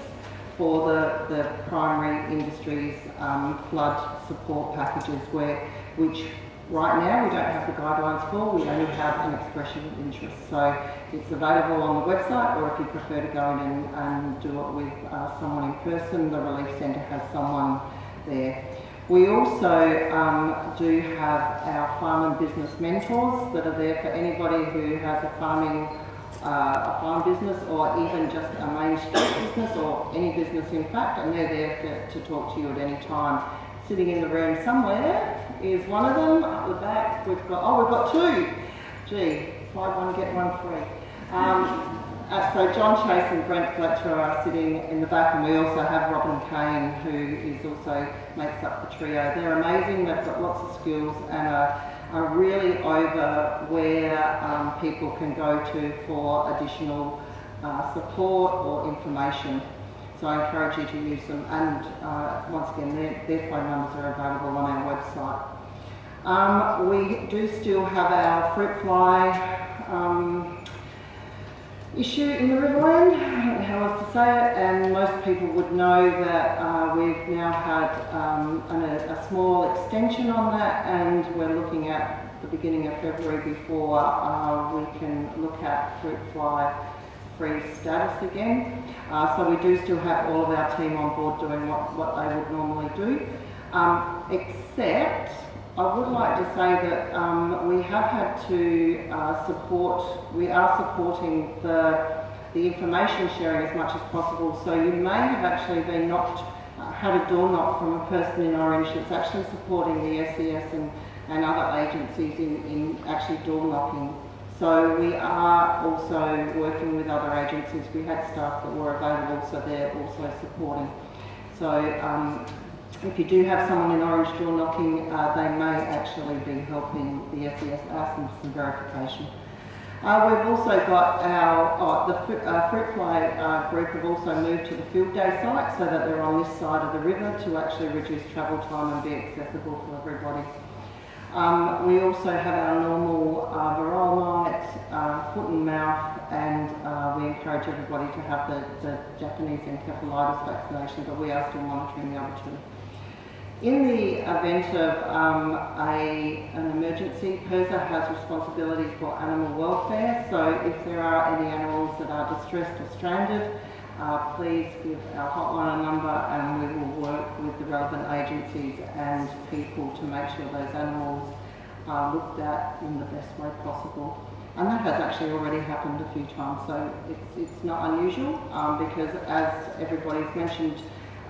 for the, the primary industries um, flood support packages where which Right now we don't have the guidelines for, we only have an expression of interest. So it's available on the website or if you prefer to go in and, and do it with uh, someone in person, the Relief Centre has someone there. We also um, do have our farm and business mentors that are there for anybody who has a farming uh, a farm business or even just a main street business or any business in fact and they're there to, to talk to you at any time. Sitting in the room somewhere is one of them. Up the back, we've got, oh, we've got two. Gee, five one, get one free. Um, uh, so John Chase and Brent Fletcher are sitting in the back and we also have Robin Kane who is also makes up the trio. They're amazing, they've got lots of skills and are, are really over where um, people can go to for additional uh, support or information. So I encourage you to use them. And uh, once again their, their phone numbers are available on our website. Um, we do still have our fruit fly um, issue in the Riverland, I don't know how else to say it, and most people would know that uh, we've now had um, an, a, small extension on that and we're looking at the beginning of February before uh, we can look at fruit fly free status again. Uh, so we do still have all of our team on board doing what, what they would normally do. Um, except, I would like to say that um, we have had to uh, support, we are supporting the, the information sharing as much as possible. So you may have actually been knocked, uh, had a door knock from a person in Orange that's actually supporting the SES and, and other agencies in, in actually door knocking so we are also working with other agencies. We had staff that were available, so they're also supporting. So um, if you do have someone in orange door knocking, uh, they may actually be helping the SES ask them for some verification. Uh, we've also got our, oh, the uh, fruit fly uh, group have also moved to the field day site so that they're on this side of the river to actually reduce travel time and be accessible for everybody. Um, we also have our normal uh, varroa uh, foot and mouth, and uh, we encourage everybody to have the, the Japanese encephalitis vaccination, but we are still monitoring the other two. In the event of um, a, an emergency, PIRSA has responsibility for animal welfare, so if there are any animals that are distressed or stranded, uh, please give our hotline a number and we will work with the relevant agencies and people to make sure those animals are looked at in the best way possible. And that has actually already happened a few times, so it's, it's not unusual um, because as everybody's mentioned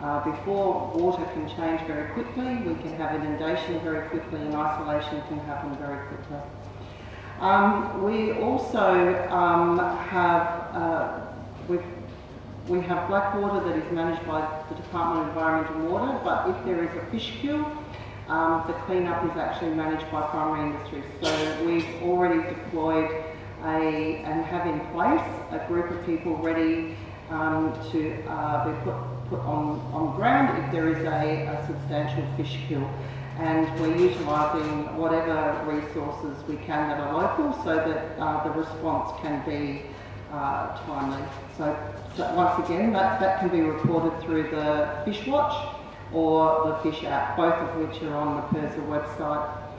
uh, before, water can change very quickly, we can have inundation very quickly and isolation can happen very quickly. Um, we also um, have, uh, we've we have black water that is managed by the Department of Environment and Water, but if there is a fish kill, um, the cleanup is actually managed by primary industry. So we've already deployed a, and have in place a group of people ready um, to uh, be put, put on, on ground if there is a, a substantial fish kill. And we're utilising whatever resources we can that are local so that uh, the response can be uh, timely. So once again, that, that can be reported through the Fish Watch or the Fish app, both of which are on the PIRSA website.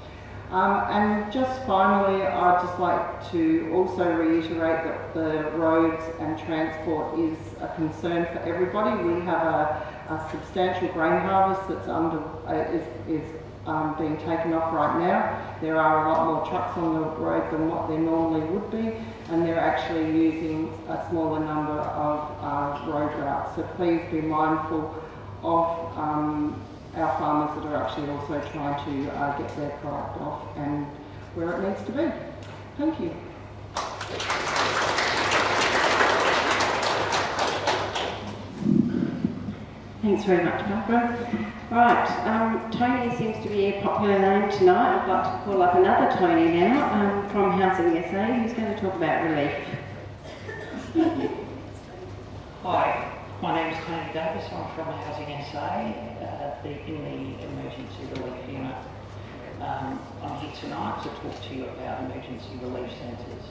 Um, and just finally, I'd just like to also reiterate that the roads and transport is a concern for everybody. We have a, a substantial grain harvest that's under uh, is, is um, being taken off right now. There are a lot more trucks on the road than what there normally would be, and they're actually using a smaller number of uh, road routes. So please be mindful of um, our farmers that are actually also trying to uh, get their product off and where it needs to be. Thank you. Thanks very much, Barbara. Right, um, Tony seems to be a popular name tonight. I'd like to call up another Tony now um, from Housing SA who's going to talk about relief. Hi, my name is Tony Davis. I'm from Housing SA uh, the, in the emergency relief unit. Um, I'm here tonight to talk to you about emergency relief centres.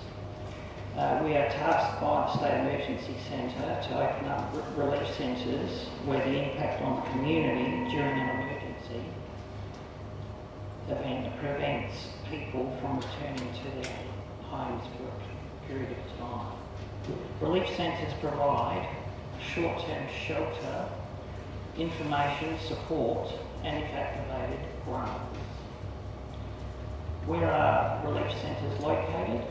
Uh, we are tasked by the State Emergency Centre to open up relief centres where the impact on the community during an emergency event prevents people from returning to their homes for a period of time. Relief centres provide short-term shelter, information, support and if activated, grants. Where are relief centres located?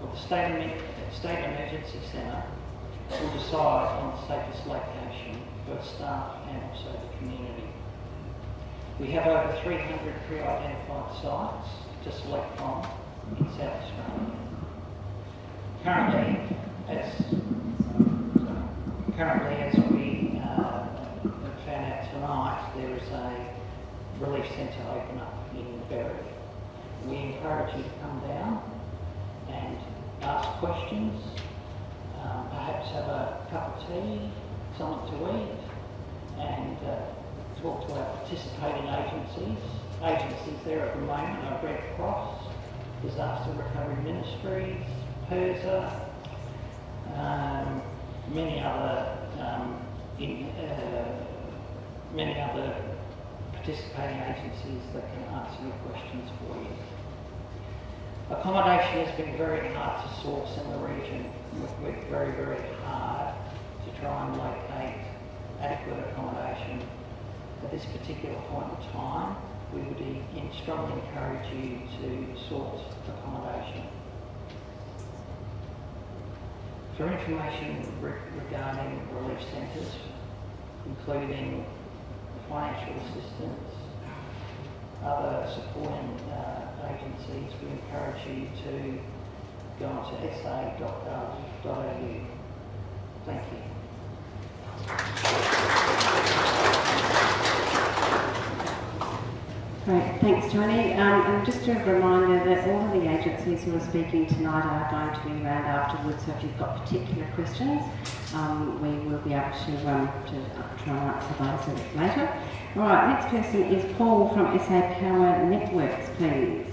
The State, State Emergency Centre will decide on the safest location for staff and also the community. We have over 300 pre-identified sites to select from in South Australia. Currently, as currently as we uh, found out tonight, there is a relief centre open up in Berri. We encourage you to come down and ask questions, um, perhaps have a cup of tea, something to eat, and uh, talk to our participating agencies. Agencies there at the moment are Red Cross, Disaster Recovery Ministries, PIRSA, um, many other um, in, uh, many other participating agencies that can answer your questions for you. Accommodation has been very hard to source in the region. We've worked very, very hard to try and locate adequate accommodation. At this particular point in time, we would strongly encourage you to source accommodation. For information regarding relief centres, including financial assistance, other supporting uh, we encourage you to go onto sa.gov.au. Thank you. Great, thanks Tony. Um, and just a reminder that all of the agencies who are speaking tonight are going to be around afterwards, so if you've got particular questions, um, we will be able to, um, to try and answer those later. All right, next person is Paul from SA Power Networks, please.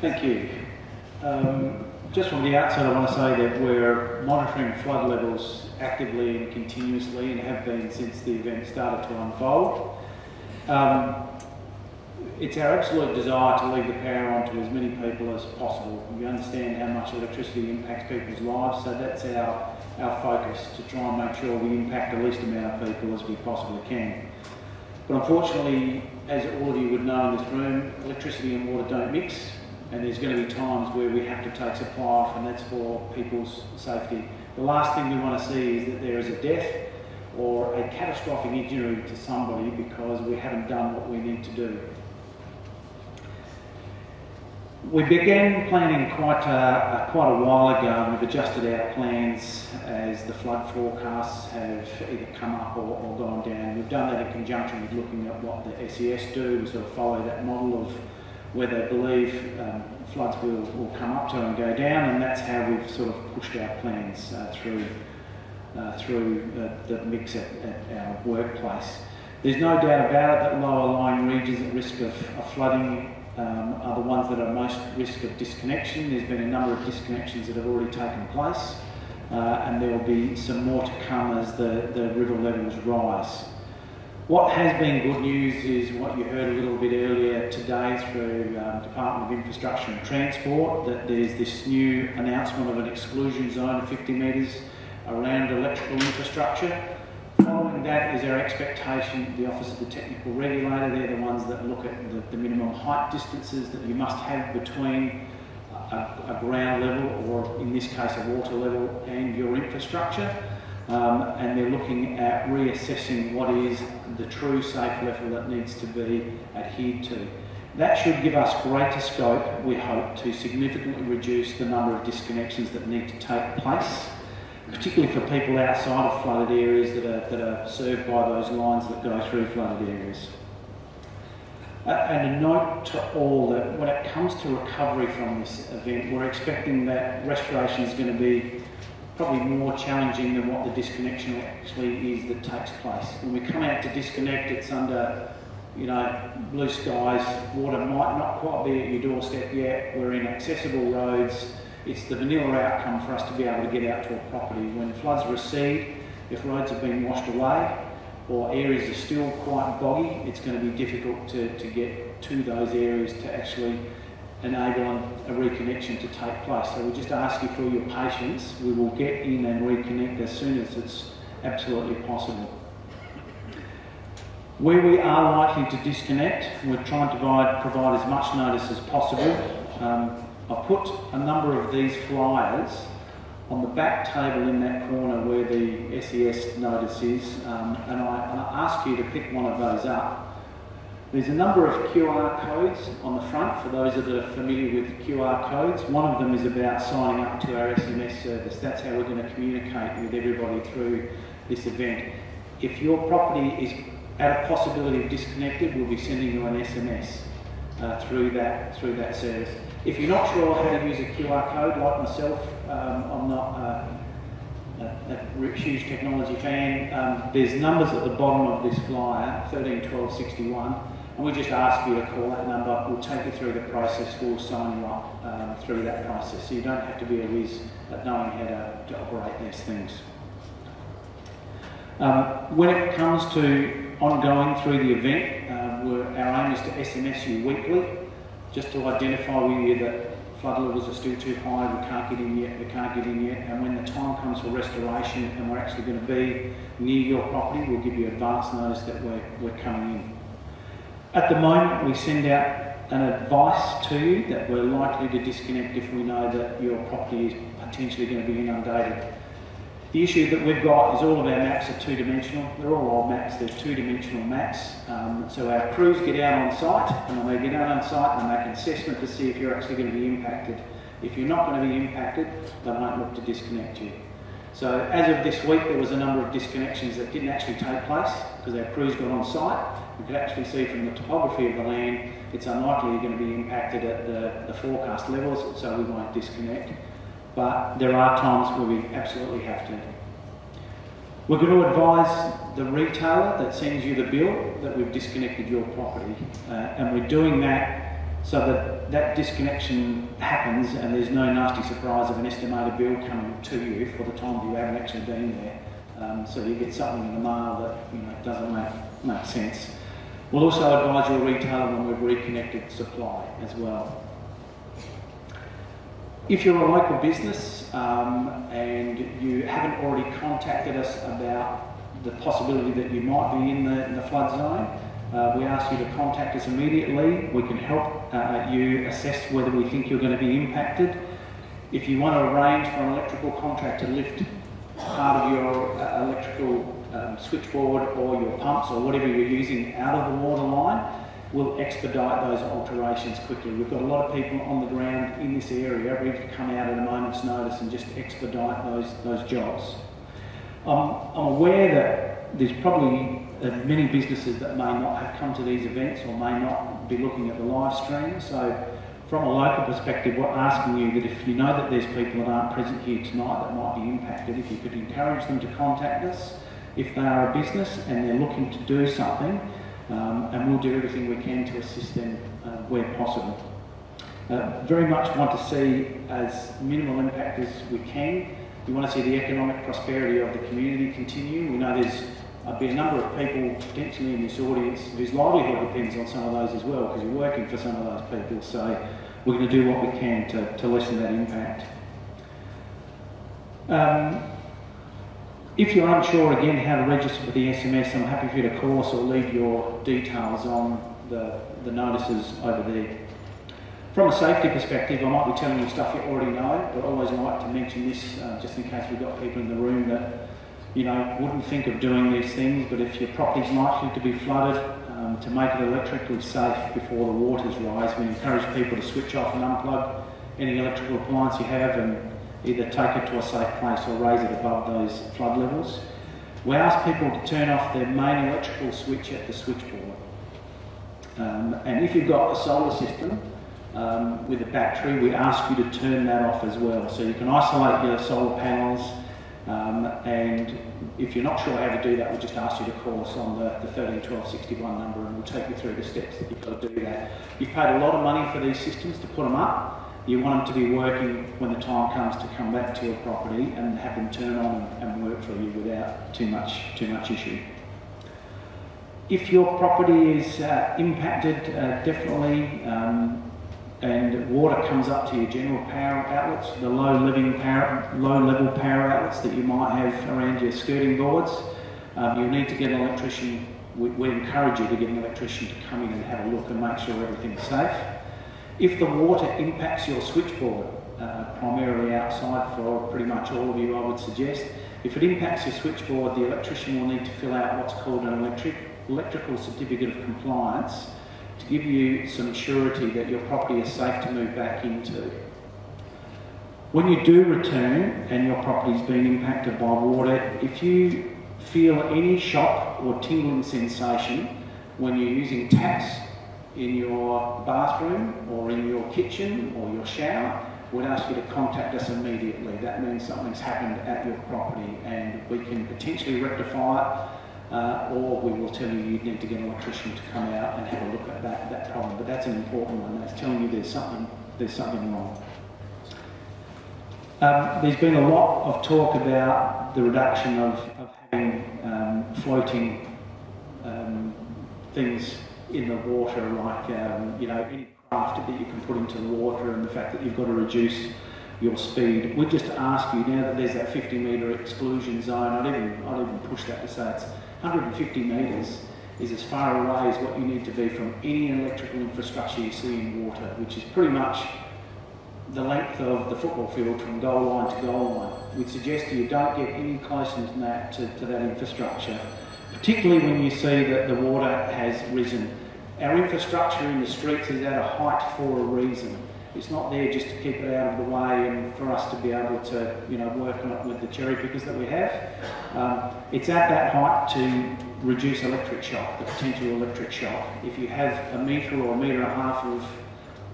Thank you. Um, just from the outset, I want to say that we're monitoring flood levels actively and continuously and have been since the event started to unfold. Um, it's our absolute desire to leave the power on to as many people as possible. We understand how much electricity impacts people's lives, so that's our, our focus, to try and make sure we impact the least amount of people as we possibly can. But unfortunately, as all of you would know in this room, electricity and water don't mix, and there's going to be times where we have to take supply off, and that's for people's safety. The last thing we want to see is that there is a death or a catastrophic injury to somebody because we haven't done what we need to do. We began planning quite a, quite a while ago and we've adjusted our plans as the flood forecasts have either come up or, or gone down. We've done that in conjunction with looking at what the SES do, we sort of follow that model of where they believe um, floods will, will come up to and go down and that's how we've sort of pushed our plans uh, through uh, through the, the mix at, at, our workplace. There's no doubt about it that lower lying regions at risk of, of flooding um, are the ones that are most risk of disconnection. There's been a number of disconnections that have already taken place uh, and there will be some more to come as the, the river levels rise. What has been good news is what you heard a little bit earlier today through um, Department of Infrastructure and Transport, that there's this new announcement of an exclusion zone of 50 metres around electrical infrastructure. Following that is our expectation, the Office of the Technical Regulator, they're the ones that look at the, the minimum height distances that you must have between a, a ground level, or in this case a water level, and your infrastructure. Um, and they're looking at reassessing what is the true safe level that needs to be adhered to. That should give us greater scope, we hope, to significantly reduce the number of disconnections that need to take place, particularly for people outside of flooded areas that are, that are served by those lines that go through flooded areas. Uh, and a note to all that when it comes to recovery from this event, we're expecting that restoration is going to be probably more challenging than what the disconnection actually is that takes place. When we come out to disconnect, it's under, you know, blue skies, water might not quite be at your doorstep yet, we're in accessible roads, it's the vanilla outcome for us to be able to get out to a property. When floods recede, if roads have been washed away, or areas are still quite boggy, it's going to be difficult to, to get to those areas to actually enable a reconnection to take place. So we just ask you for your patience. We will get in and reconnect as soon as it's absolutely possible. Where we are likely to disconnect, we're trying to provide, provide as much notice as possible. Um, I've put a number of these flyers on the back table in that corner where the SES notice is, um, and, I, and I ask you to pick one of those up there's a number of QR codes on the front for those that are familiar with QR codes. One of them is about signing up to our SMS service. That's how we're going to communicate with everybody through this event. If your property is at a possibility of disconnected, we'll be sending you an SMS uh, through that through that service. If you're not sure how to use a QR code, like myself, um, I'm not uh, a, a, huge technology fan. Um, there's numbers at the bottom of this flyer, 13, 12, 61 and we just ask you to call that number. We'll take you through the process. We'll sign you up um, through that process. So you don't have to be a whiz at knowing how to, to operate these things. Um, when it comes to ongoing through the event, uh, our aim is to SMS you weekly, just to identify with you that flood levels are still too high, we can't get in yet, we can't get in yet, and when the time comes for restoration and we're actually going to be near your property, we'll give you advance notice that we're, we're coming in. At the moment, we send out an advice to you that we're likely to disconnect if we know that your property is potentially going to be inundated. The issue that we've got is all of our maps are two-dimensional. They're all old maps, they're two-dimensional maps. Um, so our crews get out on site, and when they get out on site, they make an assessment to see if you're actually going to be impacted. If you're not going to be impacted, they won't look to disconnect you. So as of this week, there was a number of disconnections that didn't actually take place because our crews got on site. We could actually see from the topography of the land, it's unlikely you're going to be impacted at the, the forecast levels, so we won't disconnect. But there are times where we absolutely have to. We're going to advise the retailer that sends you the bill that we've disconnected your property, uh, and we're doing that so that that disconnection happens and there's no nasty surprise of an estimated bill coming to you for the time you haven't actually been there. Um, so you get something in the mail that you know doesn't make, make sense. We'll also advise your retailer when we've reconnected supply as well. If you're a local business um, and you haven't already contacted us about the possibility that you might be in the, in the flood zone, uh, we ask you to contact us immediately. We can help uh, you assess whether we think you're going to be impacted. If you want to arrange for an electrical contractor to lift part of your uh, electrical um, switchboard or your pumps or whatever you're using out of the water line, will expedite those alterations quickly. We've got a lot of people on the ground in this area ready to come out at a moment's notice and just expedite those, those jobs. I'm, I'm aware that there's probably uh, many businesses that may not have come to these events or may not be looking at the live stream. So from a local perspective, we're asking you that if you know that there's people that aren't present here tonight that might be impacted, if you could encourage them to contact us if they are a business and they're looking to do something, um, and we'll do everything we can to assist them uh, where possible. Uh, very much want to see as minimal impact as we can. We want to see the economic prosperity of the community continue. We know there's uh, be a number of people potentially in this audience whose livelihood depends on some of those as well because you're working for some of those people. So we're going to do what we can to, to lessen that impact. Um, if you're unsure again how to register for the SMS, I'm happy for you to call us or leave your details on the, the notices over there. From a safety perspective, I might be telling you stuff you already know, but I always like to mention this uh, just in case we've got people in the room that you know wouldn't think of doing these things. But if your property's likely to be flooded, um, to make it electrically safe before the waters rise, we encourage people to switch off and unplug any electrical appliance you have and either take it to a safe place or raise it above those flood levels. We ask people to turn off their main electrical switch at the switchboard. Um, and if you've got a solar system um, with a battery, we ask you to turn that off as well. So you can isolate your solar panels um, and if you're not sure how to do that, we'll just ask you to call us on the, the 13 12 61 number and we'll take you through the steps that you've got to do that. You've paid a lot of money for these systems to put them up. You want them to be working when the time comes to come back to your property and have them turn on and work for you without too much, too much issue. If your property is uh, impacted, uh, definitely, um, and water comes up to your general power outlets, the low living power, low level power outlets that you might have around your skirting boards, um, you'll need to get an electrician. We, we encourage you to get an electrician to come in and have a look and make sure everything's safe. If the water impacts your switchboard, uh, primarily outside for pretty much all of you I would suggest, if it impacts your switchboard, the electrician will need to fill out what's called an electric, electrical certificate of compliance to give you some surety that your property is safe to move back into. When you do return and your property's been impacted by water, if you feel any shock or tingling sensation when you're using taps in your bathroom or in your kitchen or your shower, we'd ask you to contact us immediately. That means something's happened at your property and we can potentially rectify it uh, or we will tell you you need to get an electrician to come out and have a look at that, that problem. But that's an important one. That's telling you there's something, there's something wrong. Um, there's been a lot of talk about the reduction of, of having um, floating um, things in the water, like um, you know any craft that you can put into the water, and the fact that you've got to reduce your speed. We just ask you now that there's that 50 metre exclusion zone. I'd even I'd even push that to say it's 150 metres is as far away as what you need to be from any electrical infrastructure you see in water, which is pretty much the length of the football field from goal line to goal line. We'd suggest you don't get any closer than that to, to that infrastructure, particularly when you see that the water has risen. Our infrastructure in the streets is at a height for a reason. It's not there just to keep it out of the way and for us to be able to, you know, work on it with the cherry pickers that we have. Um, it's at that height to reduce electric shock, the potential electric shock. If you have a metre or a metre and a half of,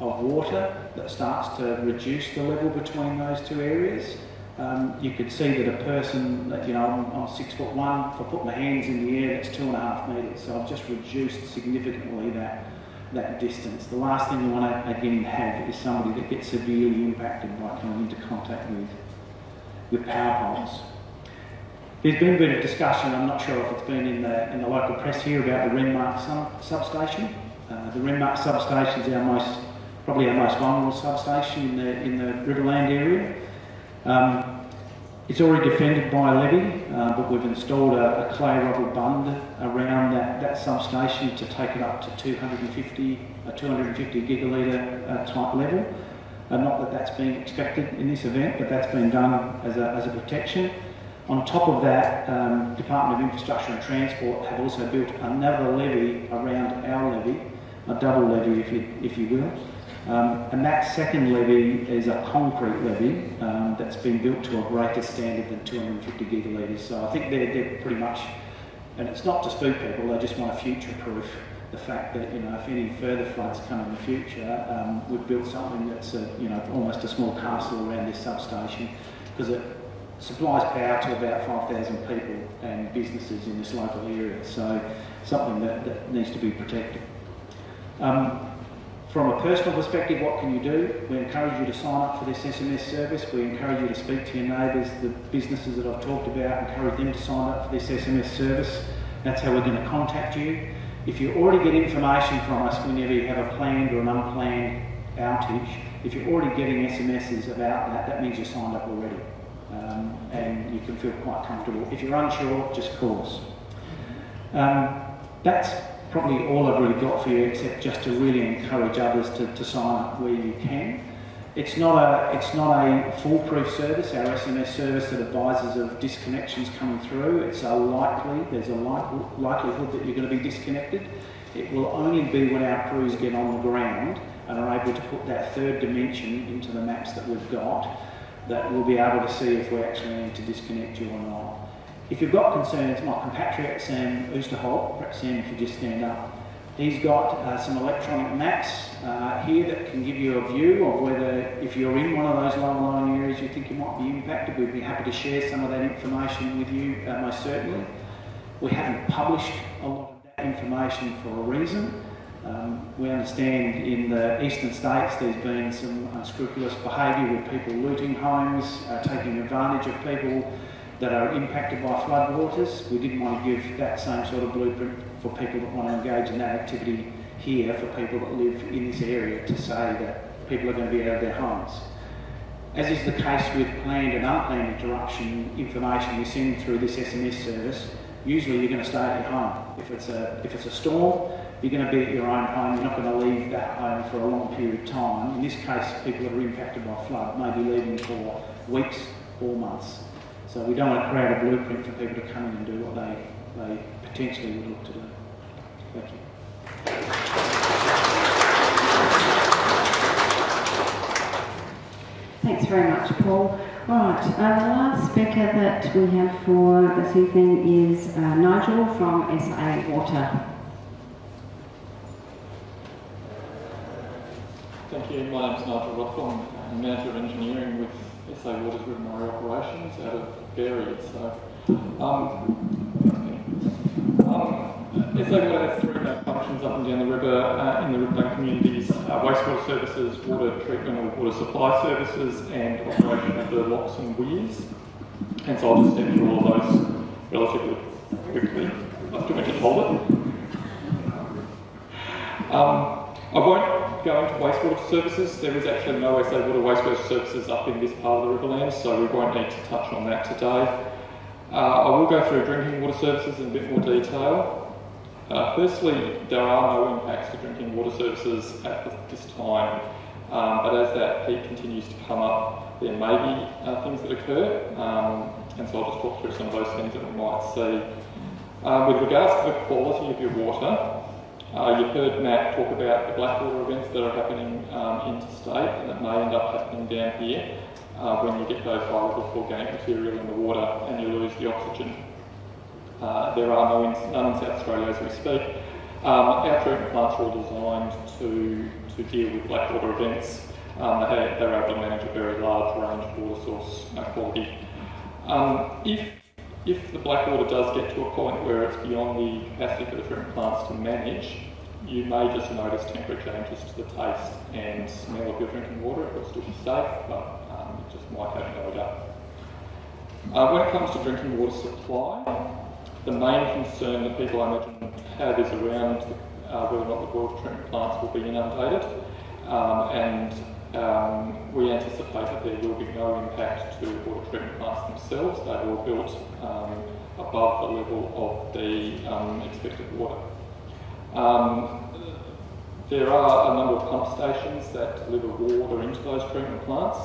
of water that starts to reduce the level between those two areas, um, you could see that a person that, you know, I'm, I'm, six foot one, if I put my hands in the air, that's two and a half metres. So I've just reduced significantly that, that distance. The last thing you want to, again, have is somebody that gets severely impacted by coming into contact with, with power poles. There's been a bit of discussion, I'm not sure if it's been in the, in the local press here, about the Renmark sub substation. Uh, the Renmark substation is our most, probably our most vulnerable substation in the, in the Riverland area. Um, it's already defended by a levee, uh, but we've installed a, a, clay rubble bund around that, that substation to take it up to 250, a 250 gigalitre uh, type level. Uh, not that that's being expected in this event, but that's been done as a, as a protection. On top of that, um, Department of Infrastructure and Transport have also built another levee around our levee a double levee, if you, if you will. Um, and that second levee is a concrete levee um, that's been built to a greater standard than 250 gigalitres. So I think they're, they're pretty much, and it's not to spook people, they just want to future-proof the fact that, you know, if any further floods come in the future, um, we've built something that's, a, you know, almost a small castle around this substation because it supplies power to about 5,000 people and businesses in this local area. So something that, that needs to be protected. Um, from a personal perspective, what can you do? We encourage you to sign up for this SMS service. We encourage you to speak to your neighbours, the businesses that I've talked about, encourage them to sign up for this SMS service. That's how we're going to contact you. If you already get information from us whenever you have a planned or an unplanned outage, if you're already getting SMSs about that, that means you're signed up already. Um, and you can feel quite comfortable. If you're unsure, just call us. Um, that's probably all I've really got for you, except just to really encourage others to, to sign up where you can. It's not a it's not a foolproof service. Our SMS service that advises of disconnections coming through. It's a likely there's a like, likelihood that you're going to be disconnected. It will only be when our crews get on the ground and are able to put that third dimension into the maps that we've got that we'll be able to see if we actually need to disconnect you or not. If you've got concerns, my compatriot Sam Oosterholt, perhaps Sam if you just stand up, he's got uh, some electronic maps uh, here that can give you a view of whether, if you're in one of those low-lying areas you think you might be impacted, we'd be happy to share some of that information with you, uh, most certainly. We haven't published a lot of that information for a reason. Um, we understand in the eastern states there's been some unscrupulous behaviour with people looting homes, uh, taking advantage of people that are impacted by floodwaters. We didn't want to give that same sort of blueprint for people that want to engage in that activity here for people that live in this area to say that people are going to be out of their homes. As is the case with planned and unplanned interruption information we send through this SMS service, usually you're going to stay at your home. If it's a, if it's a storm, you're going to be at your own home, you're not going to leave that home for a long period of time. In this case, people that are impacted by flood may be leaving for weeks or months. So we don't want to create a blueprint for people to come in and do what they, they potentially would look to do. Thank you. Thanks very much, Paul. Right, uh, the last speaker that we have for this evening is uh, Nigel from SA Water. Thank you. My name is Nigel Rothwell. I'm Manager of Engineering with SA Water's River Murray Operations out of Berri. So, um, um, SA Water has three main functions up and down the river uh, in the riverbank communities, uh, wastewater services, water treatment or water supply services, and operation of the locks and weirs. And so I'll just step through all of those relatively quickly. Do you want me to hold it? Um, I won't go into wastewater services. There is actually no SA Water wastewater services up in this part of the Riverlands, so we won't need to touch on that today. Uh, I will go through drinking water services in a bit more detail. Uh, firstly, there are no impacts to drinking water services at this time, um, but as that heat continues to come up, there may be uh, things that occur, um, and so I'll just talk through some of those things that we might see. Uh, with regards to the quality of your water, uh, you've heard Matt talk about the Blackwater events that are happening um, interstate and that may end up happening down here uh, when you get those high levels of organic material in the water and you lose the oxygen. Uh, there are no in, none in South Australia as we speak. Um, our treatment plants are all designed to, to deal with Blackwater events. Um, they, they're able to manage a very large range of water source uh, quality. Um, if if the Blackwater does get to a point where it's beyond the capacity for the treatment plants to manage, you may just notice temporary changes to the taste and smell of your drinking water. It will still be safe, but um, it just might have no odour. Uh, when it comes to drinking water supply, the main concern that people I imagine have is around uh, whether or not the water treatment plants will be inundated. Um, and um, we anticipate that there will be no impact to water treatment plants themselves. They were built um, above the level of the um, expected water. Um, there are a number of pump stations that deliver water into those treatment plants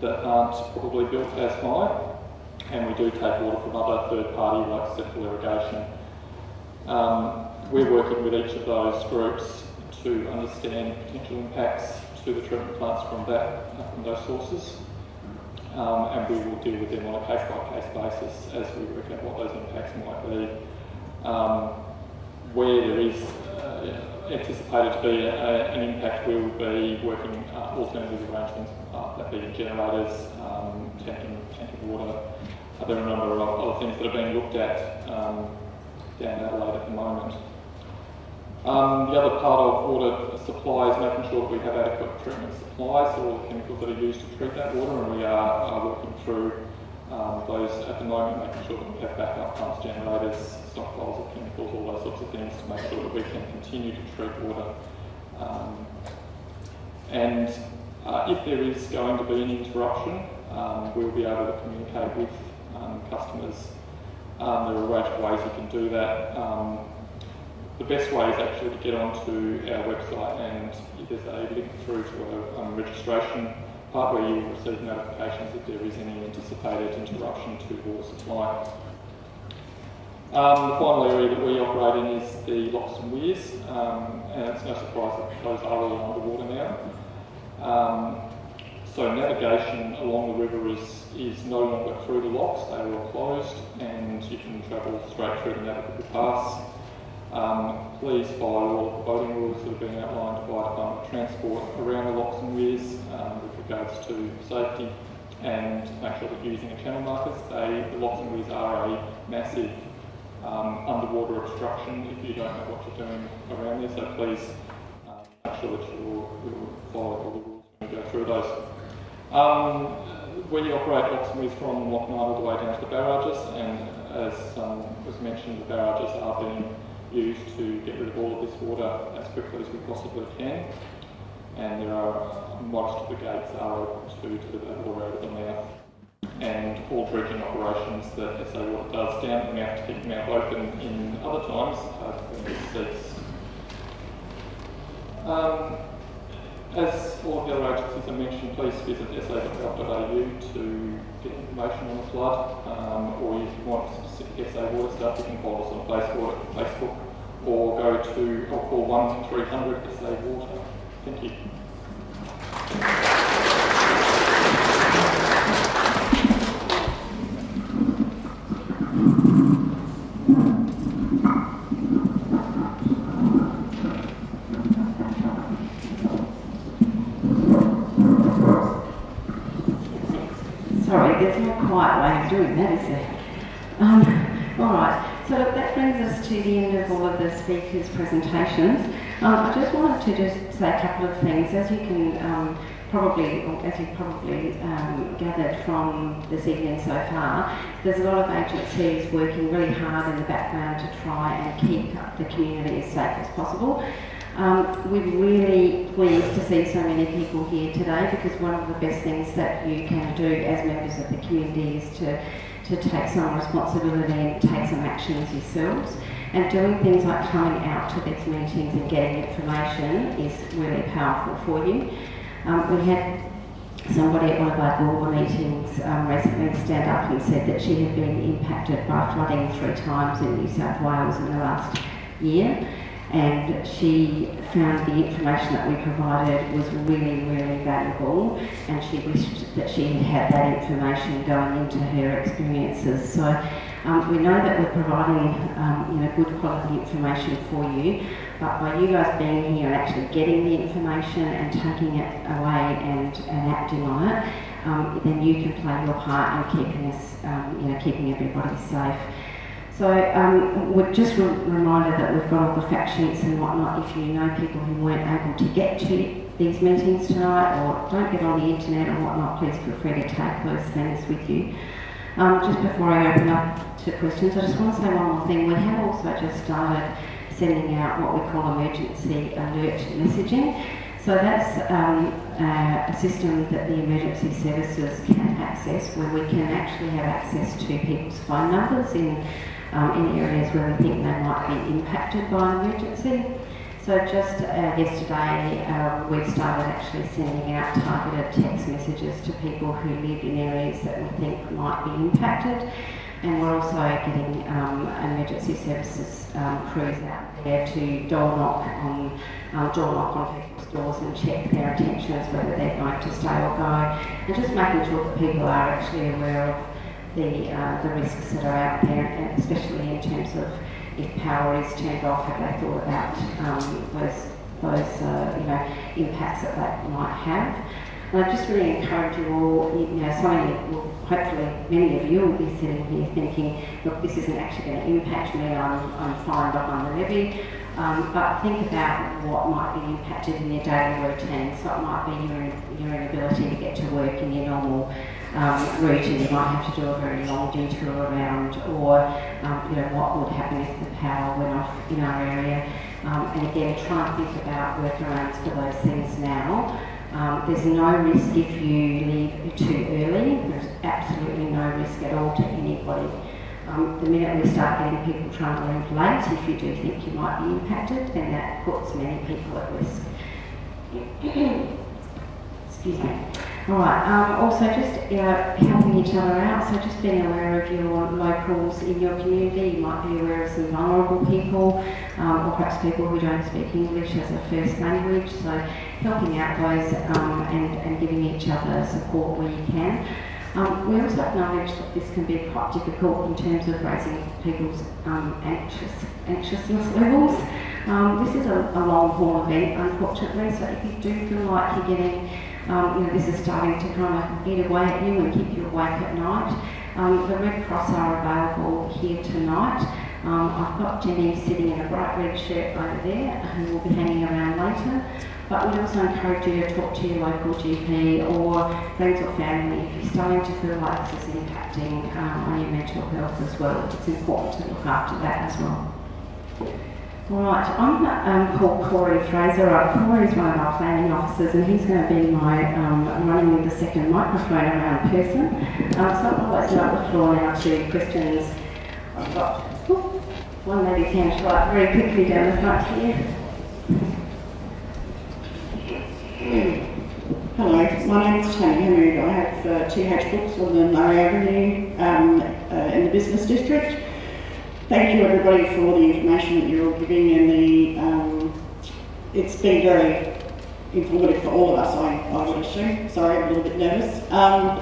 that aren't probably built as high, and we do take water from other third party like Central Irrigation. Um, we're working with each of those groups to understand potential impacts to the treatment plants from that, from those sources. Um, and we will deal with them on a case-by-case basis as we work out what those impacts might be. Um, where there is uh, anticipated to be a, an impact, we will be working uh, alternative arrangements, uh, that being generators, um, tanking, tanking water. Uh, there are a number of other things that are being looked at um, down Adelaide at the moment. Um, the other part of water supply is making sure that we have adequate treatment supplies for all the chemicals that are used to treat that water, and we are, are working through um, those at the moment, making sure that we have backup pumps, generators, stockpiles of chemicals, all those sorts of things to make sure that we can continue to treat water. Um, and uh, if there is going to be an interruption, um, we'll be able to communicate with um, customers. Um, there are a range of ways you can do that. Um, the best way is actually to get onto our website and there's a link through to a registration part where you will receive notifications if there is any anticipated interruption to water supply. Um, the final area that we operate in is the locks and weirs, um, and it's no surprise that those are all underwater now. Um, so navigation along the river is, is no longer through the locks, they are all closed and you can travel straight through the navigable pass. Um, please follow all the boating rules that have been outlined by Department of Transport around the locks and weirs um, with regards to safety and make sure that you using the channel markers, they, the locks and weirs are a massive um, underwater obstruction if you don't know what you're doing around there. So please um, make sure that you follow all the rules when we go through those. Um, we operate weirs from Lock all the way down to the barrages, and as um, was mentioned, the barrages are being used to get rid of all of this water as quickly as we possibly can. And there are most of the gates are open to that water out of the mouth. And all dredging operations that SA Water does down the mouth to keep the mouth open in other times ceased. Um, as all of the other agencies I mentioned, please visit sa.gov.au to get information on the flood, um, or if you want specific SA water stuff, you can follow us on Facebook, or go to or call 1 300 SA water. Thank you. Sorry, there's no quiet way of doing that, is it? Um, all right, so that brings us to the end of all of the speakers' presentations. Um, I just wanted to just say a couple of things. As you can um, probably, or as you've probably um, gathered from this evening so far, there's a lot of agencies working really hard in the background to try and keep the community as safe as possible. Um, we're really pleased to see so many people here today because one of the best things that you can do as members of the community is to, to take some responsibility and take some actions yourselves. And doing things like coming out to these meetings and getting information is really powerful for you. Um, we had somebody at one of our Gorba meetings um, recently stand up and said that she had been impacted by flooding three times in New South Wales in the last year and she found the information that we provided was really, really valuable and she wished that she had had that information going into her experiences. So um, we know that we're providing um, you know, good quality information for you, but by you guys being here and actually getting the information and taking it away and, and acting on it, um, then you can play your part in keeping us, um, you know, keeping everybody safe. So um, we're just re reminded that we've got all the fact sheets and whatnot if you know people who weren't able to get to these meetings tonight or don't get on the internet or whatnot, please feel free to take those things with you. Um, just before I open up to questions, I just want to say one more thing. We have also just started sending out what we call emergency alert messaging. So that's um, uh, a system that the emergency services can access where we can actually have access to people's phone numbers in um, in areas where we think they might be impacted by an emergency. So just uh, yesterday uh, we started actually sending out targeted text messages to people who live in areas that we think might be impacted. and we're also getting um, emergency services um, crews out there to door knock on um, door knock on people's doors and check their intentions whether they're going to stay or go, and just making sure that people are actually aware of the uh, the risks that are out there, and especially in terms of if power is turned off, have they thought about um, those those uh, you know impacts that that might have. And I just really encourage you all, you know, some of you, will, hopefully many of you will be sitting here thinking, look, this isn't actually going to impact me, I'm, I'm fine behind the levee. Um, but think about what might be impacted in your daily routine. So it might be your, your inability to get to work in your normal um, route and you might have to do a very long detour around or um, you know what would happen if the power went off in our area. Um, and again, try and think about workarounds for those things now. Um, there's no risk if you leave too early. There's absolutely no risk at all to anybody. Um, the minute we start getting people trying to leave late, if you do think you might be impacted, then that puts many people at risk. Excuse me. All right. Um, also, just uh, helping each other out. So, just being aware of your locals in your community. You might be aware of some vulnerable people, um, or perhaps people who don't speak English as a first language. So, helping out those um, and, and giving each other support where you can. Um, we also acknowledge that this can be quite difficult in terms of raising people's um, anxious, anxiousness levels. Um, this is a, a long haul event, unfortunately, so if you do feel like you're getting um, you know, this is starting to kind of eat away at you and keep you awake at night. Um, the Red Cross are available here tonight. Um, I've got Jenny sitting in a bright red shirt over there who will be hanging around later. But we also encourage you to talk to your local GP or friends or family if you're starting to feel like this is impacting um, on your mental health as well. It's important to look after that as well. Right, I'm um, called Corey Fraser. Uh, Corey is one of our planning officers and he's going to be my um, running with the second microphone around person. Um, so I'll open up the floor now to questions. I've got whoop, one lady's hand right very quickly down the front here. Hello, my name is Tony Hamoud. I have uh, TH Books on the Murray Avenue um, uh, in the business district. Thank you everybody for the information that you're all giving and the, um, it's been very informative for all of us, I, I would assume. Sorry, I'm a little bit nervous. Um,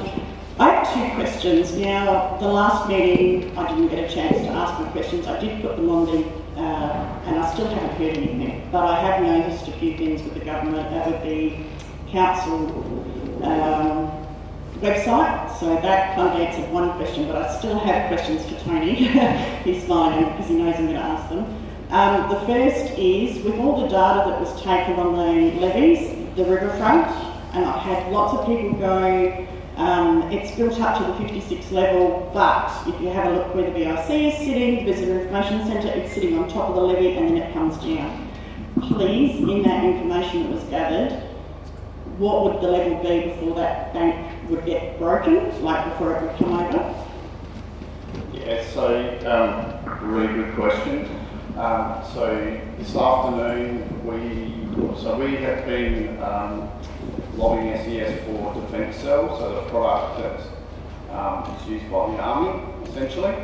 I have two questions. Now, the last meeting, I didn't get a chance to ask my questions. I did put them on the, uh, and I still haven't heard anything, but I have noticed a few things with the government, uh, with the council um, website. So that kind of answered one question, but I still have questions for Tony. He's smiling because he knows I'm going to ask them. Um, the first is, with all the data that was taken on the levees, the riverfront, and I've had lots of people go, um, it's built up to the 56 level, but if you have a look where the VIC is sitting, the Visitor Information Centre, it's sitting on top of the levee and then it comes down. Please, in that information that was gathered, what would the level be before that bank would get broken, like before it would come over? Yeah, so um, really good question. Um, so this afternoon we so we have been um, lobbying SES for defence cells, so the product that um, used by the army essentially,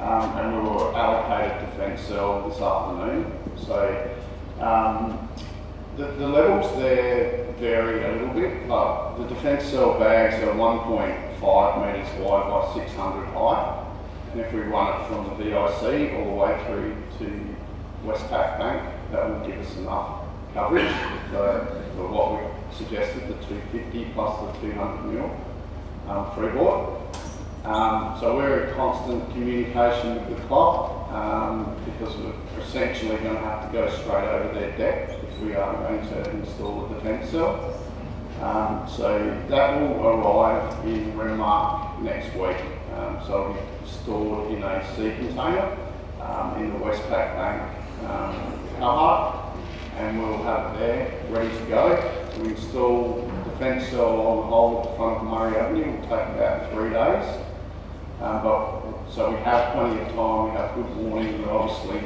um, and we were allocated defence cell this afternoon. So um, the, the levels there vary a little bit, but the defence cell bags are 1.5 metres wide by 600 high. And if we run it from the VIC all the way through to Westpac Bank, that will give us enough coverage for, for what we suggested, the 250 plus the 200 mil um, freeboard. Um, so we're in constant communication with the club um, because we're essentially going to have to go straight over their deck we are going to install the defence cell. Um, so that will arrive in Renmark next week. Um, so it'll be stored in a sea container um, in the Westpac Bank um, car and we'll have it there ready to go. We install the defence cell on the whole of the front of Murray Avenue. It will take about three days. Um, but so we have plenty of time, we have good warning, we're obviously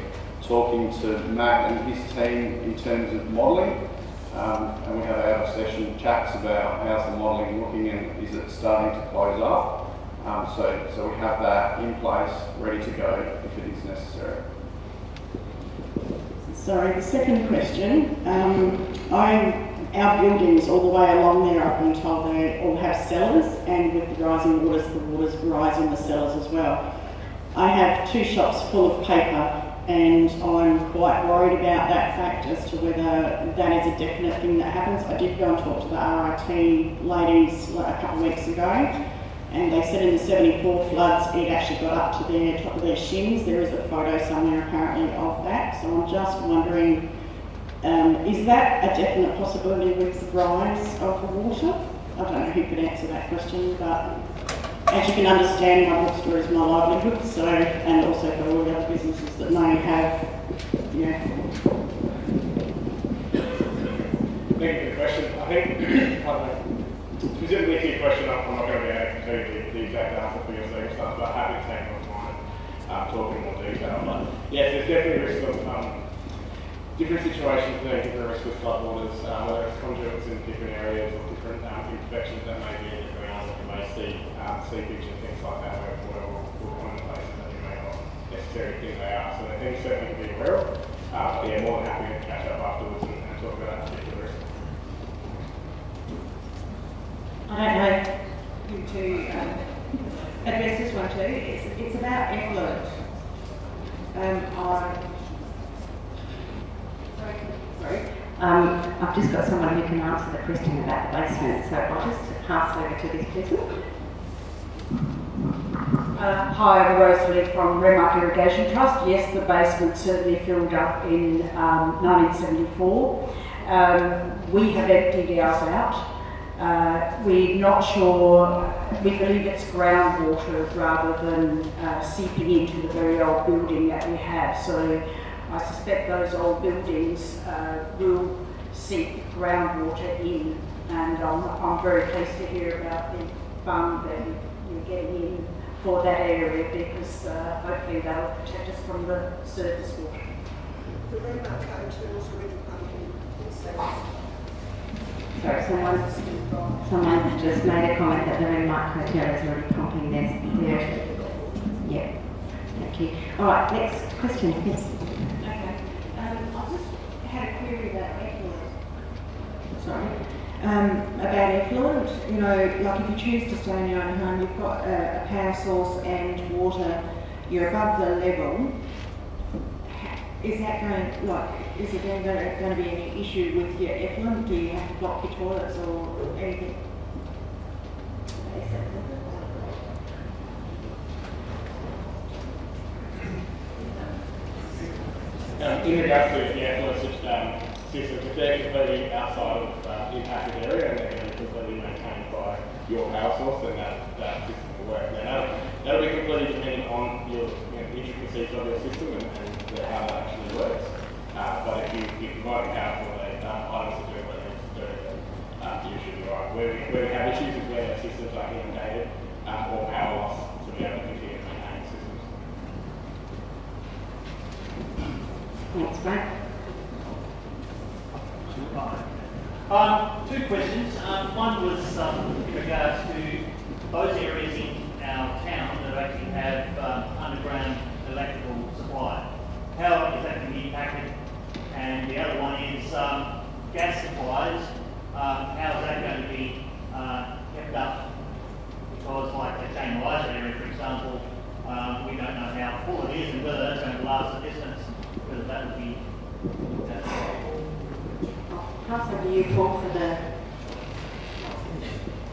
talking to Matt and his team in terms of modelling. Um, and we have of session chats about how's the modelling looking and is it starting to close up. Um, so, so we have that in place, ready to go if it is necessary. Sorry, the second question. Um, I, our buildings all the way along there, I've been told they all have cellars, and with the rising waters, the waters rise in the cellars as well. I have two shops full of paper, and I'm quite worried about that fact as to whether that is a definite thing that happens. I did go and talk to the RIT ladies a couple of weeks ago, and they said in the 74 floods it actually got up to their top of their shins. There is a photo somewhere apparently of that, so I'm just wondering, um, is that a definite possibility with the rise of the water? I don't know who could answer that question, but as you can understand, my bookstore is my livelihood, so, and also for all the other businesses that may have, yeah. Thank you for the question. I think, specifically to your question, I'm I'm not going to be able to tell you the, the exact answer for your circumstance, but happy to take on time, um, talk in more detail. But yes, there's definitely risk of um, different situations there, different risk of floodwaters, um, whether it's conduits in different areas or different um, infections that may be may see um, seepage and things like that, where will, will come in places that you may not necessarily think they are. So they're things certainly to be aware of. Uh, but yeah, more than happy to catch up afterwards and, and talk about that particular risk. I don't know you to um, address this one too. It's, it's about effluent. Um, sorry, sorry. Um, I've just got someone who can answer the question about the basement, so I'll just pass over to this person. Uh, hi, I'm Rosalie from Renmark Irrigation Trust. Yes, the basement certainly filled up in um, 1974. Um, we have emptied ours out. Uh, we're not sure, we believe it's groundwater rather than uh, seeping into the very old building that we have. So I suspect those old buildings uh, will seep groundwater in. And I'm, I'm very pleased to hear about the fund that you're getting in for that area because uh, hopefully that'll protect us from the surface water. The Renmark Hotel is already pumping Sorry, someone, someone just made a comment that the Renmark Hotel is already pumping their, their, yeah, thank you. All right, next question, yes. Okay. Um, I just had a query about effluent. Sorry. Um, about effluent, you know, like if you choose to stay in your own home, you've got a, a power source and water, you're above the level. Is that going, like, is it going to, going to be any issue with your effluent? Do you have to block your toilets or anything? Um, in regards to the effluent um, systems, if they're completely outside of uh, impacted area and they're going to be completely maintained by your power source, then that, that system will work. Now, that'll, that'll be completely dependent on your you know, intricacies of your system and, and how that actually works. Uh, but if you, if you provide power for the um, items that do what they need to do, then um, you should be right. Where we, where we have issues is where the systems are inundated um, or power loss to be able to continue to maintain systems. Thanks, Um, two questions. Um, one was um, in regards to those areas in our town that actually have um, underground electrical supply. How is that going to be impacted? And the other one is um, gas supplies. Um, how is that going to be uh, kept up? Because, like the Jane Eliza area, for example, we don't know how full it is and whether that's going to last a distance. Whether that would be Pass over to you, Paul, for the,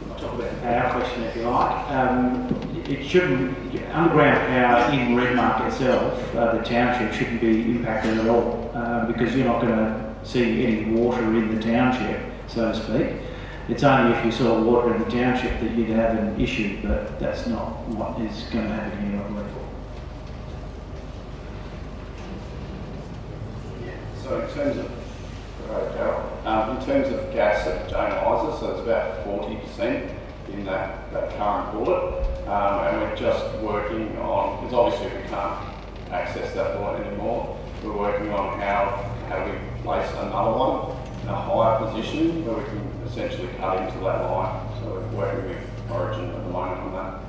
I'll talk about our question if you like. Um, it shouldn't, underground power in Renmark itself, uh, the township shouldn't be impacted at all uh, because you're not going to see any water in the township, so to speak. It's only if you saw water in the township that you'd have an issue, but that's not what is going to happen here, I believe. So in terms of, right, Darryl, um, in terms of gas at Jane Eliza, so it's about forty percent in that, that current bullet. Um, and we're just working on, because obviously we can't access that bullet anymore. We're working on how, how we place another one in a higher position where we can essentially cut into that line. So we're working with Origin at the moment on that.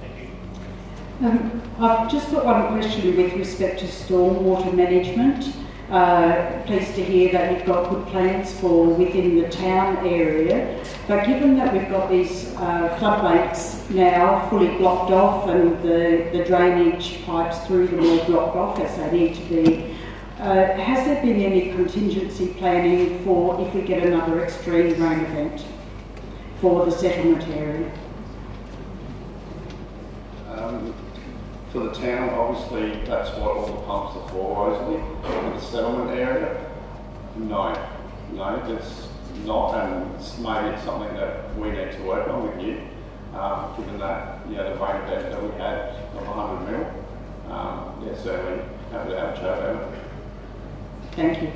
Thank you. Um, I've just got one question with respect to stormwater management. Uh, pleased to hear that you've got good plans for within the town area. But given that we've got these uh, floodplains now fully blocked off and the, the drainage pipes through them all blocked off as they need to be, uh, has there been any contingency planning for if we get another extreme rain event for the settlement area? Um, for the town, obviously, that's what all the pumps are for, Rosalie. For the settlement area, no, no, that's not, and it's maybe something that we need to work on with you, um, given that, you know, the event that we had of 100 mil. Um, yeah, certainly have to have a chat about it. Thank you.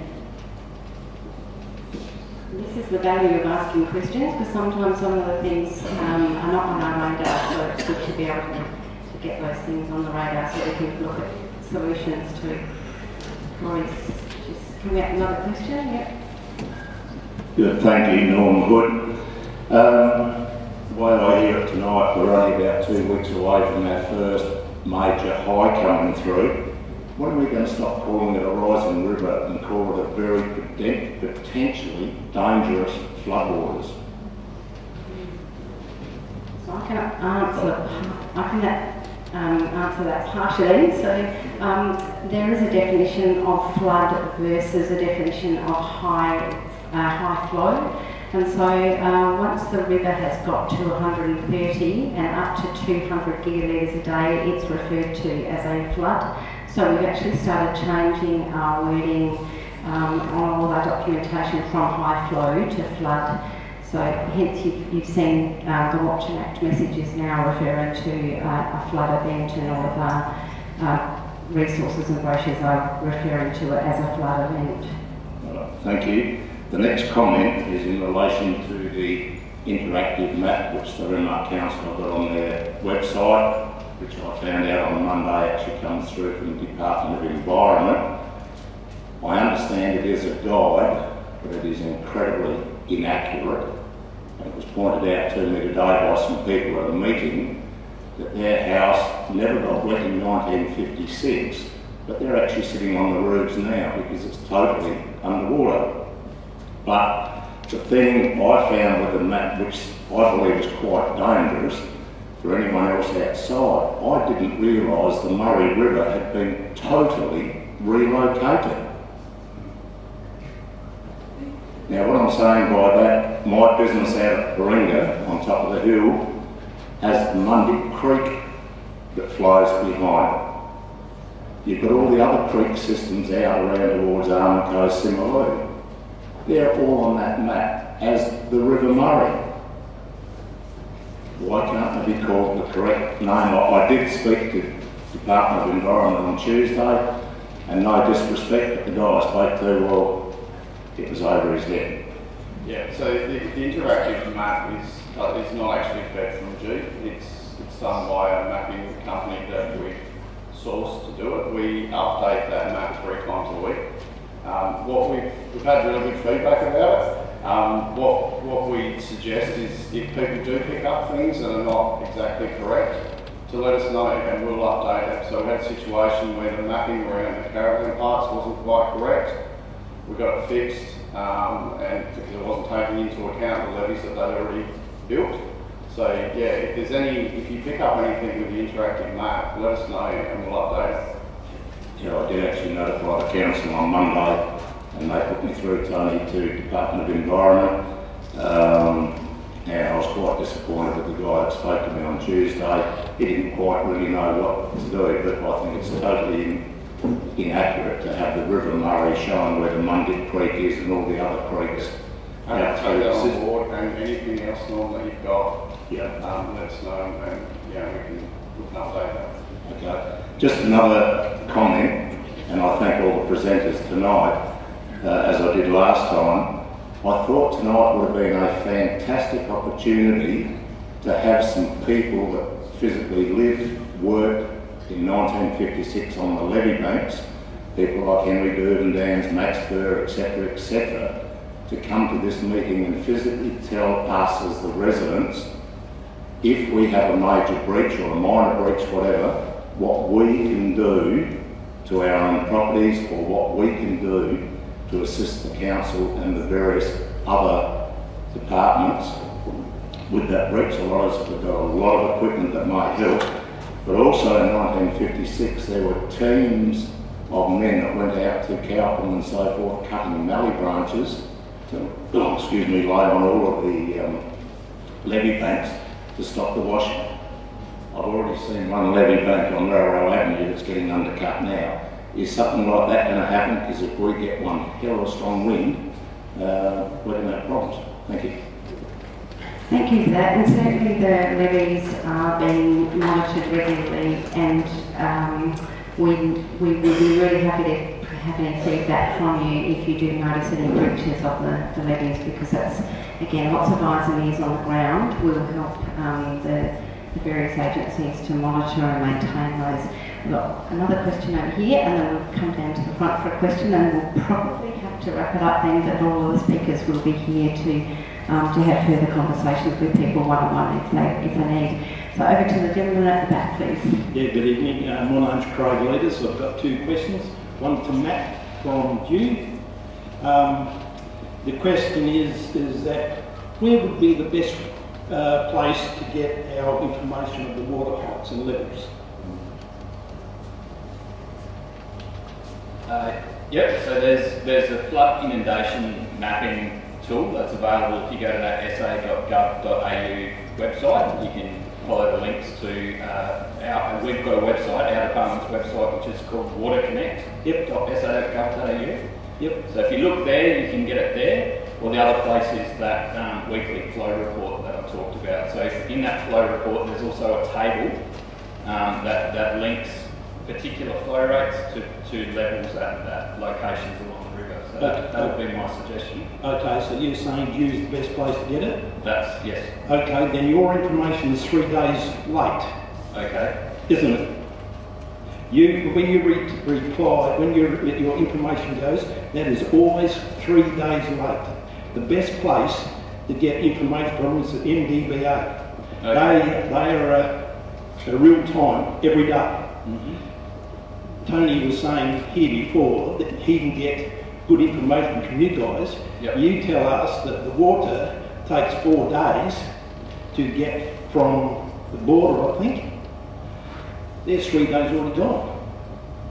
This is the value of asking questions because sometimes some of the things um, are not on our radar, so it's good to be able to, to get those things on the radar so we can look at solutions to. Maurice, just can we have another question? Yep. Good, thank you, Norm Good. Um, the way I hear it tonight, we're only about two weeks away from our first major high coming through. When are we going to stop calling it a rising river and call it a very poten- potentially dangerous floodwaters? So I can answer, I can um, answer that partially. So um, there is a definition of flood versus a definition of high, uh, high flow. And so uh, once the river has got to 130 and up to 200 gigalitres a day, it's referred to as a flood. So we've actually started changing our wording um, on all our documentation from high flow to flood. So hence you've, you've seen uh, the Watch and Act messages now referring to uh, a flood event and all of our uh, resources and brochures are referring to it as a flood event. Thank you. The next comment is in relation to the interactive map which the Renmark Council have got on their website, which I found out on Monday actually comes through from the Department of Environment. I understand it is a guide, but it is incredibly inaccurate. It was pointed out to me today by some people at a meeting that their house never got wet in 1956, but they're actually sitting on the roofs now because it's totally underwater. But the thing I found with the map, which I believe is quite dangerous for anyone else outside, I didn't realise the Murray River had been totally relocated. Now, what I'm saying by that, my business out at Paringa, on top of the hill, has Mundic Creek that flows behind it. You've got all the other creek systems out around towards Armico, Simaloo. They're all on that map as the River Murray. Why can't they be called the correct name? I, I did speak to the Department of Environment on Tuesday, and no disrespect, but the guy I spoke to, well, it was over his head. Yeah, so the, the interactive map is, uh, is not actually fed from G. It's, it's done by a mapping company that we've sourced to do it. We update that map three times a week. Um, what we've, we've had really good feedback about it. Um, what, what we suggest is if people do pick up things that are not exactly correct, to let us know and we'll update it. So we had a situation where the mapping around the caravan parks wasn't quite correct. We got it fixed um, and because it wasn't taking into account the levees that they'd already built. So yeah, if there's any, if you pick up anything with the interactive map, let us know and we'll update. Yeah, I did actually notify the council on Monday, and they put me through, Tony, to Department of Environment. Um, and I was quite disappointed with the guy that spoke to me on Tuesday. He didn't quite really know what to do, but I think it's totally in, inaccurate to have the River Murray showing where the Mundic Creek is and all the other creeks. And out take that the on system. board and anything else, Norm, that you've got, Yeah. um, let us know and yeah, we can, we can update that. Okay. Just another comment, and I thank all the presenters tonight, uh, as I did last time. I thought tonight would have been a fantastic opportunity to have some people that physically live, worked in 1956 on the levee banks, people like Henry Durbandans, Max Burr, etc., etc., to come to this meeting and physically tell us as the residents if we have a major breach or a minor breach, whatever, what we can do to our own properties or what we can do to assist the council and the various other departments with that breach. A lot of have got a lot of equipment that might help. But also in 1956, there were teams of men that went out to Calperum and so forth, cutting mallee branches to, oh, excuse me, lay on all of the um, levee banks to stop the washing. I've already seen one levee bank on Railroad Avenue that's getting undercut now. Is something like that going to happen? Because if we get one hell of a strong wind, uh, we're going to have problems. Thank you. Thank you for that. And certainly the levees are being monitored regularly and um, we, we will be really happy to have any feedback from you if you do notice any breaches of the, the levees because that's, again, lots of eyes and ears on the ground will help um, the, the various agencies to monitor and maintain those. We've got another question over here and then we'll come down to the front for a question and we'll probably have to wrap it up then but all of the speakers will be here to um, to have further conversations with people one-on-one if they, if they need. So over to the gentleman at the back, please. Yeah, good evening. Uh, my name's Craig Leaders. I've got two questions. One to Matt from DEW. Um, the question is, is that where would be the best uh, place to get our information of the water heights and levels? Uh, yep, so there's there's a flood inundation mapping tool that's available if you go to that sa.gov.au website. You can follow the links to uh, our, we've got a website, our department's website, which is called waterconnect.sa.gov.au. Yep. So if you look there, you can get it there. Or the other place is that um, weekly flow report that I talked about. So in that flow report, there's also a table um, that, that links particular flow rates to, to levels at, at locations along the river. So that, that would be my suggestion. Okay, so you're saying use the best place to get it? That's, yes. Okay, then your information is three days late, Okay. isn't it? You, when you re- reply, when your, your information goes, that is always three days late. The best place to get information from is the MDBA. They, they are a, a real time, every day. Mm-hmm. Tony was saying here before that he can get good information from you guys. You tell us that the water takes four days to get from the border, I think. There's three days already gone.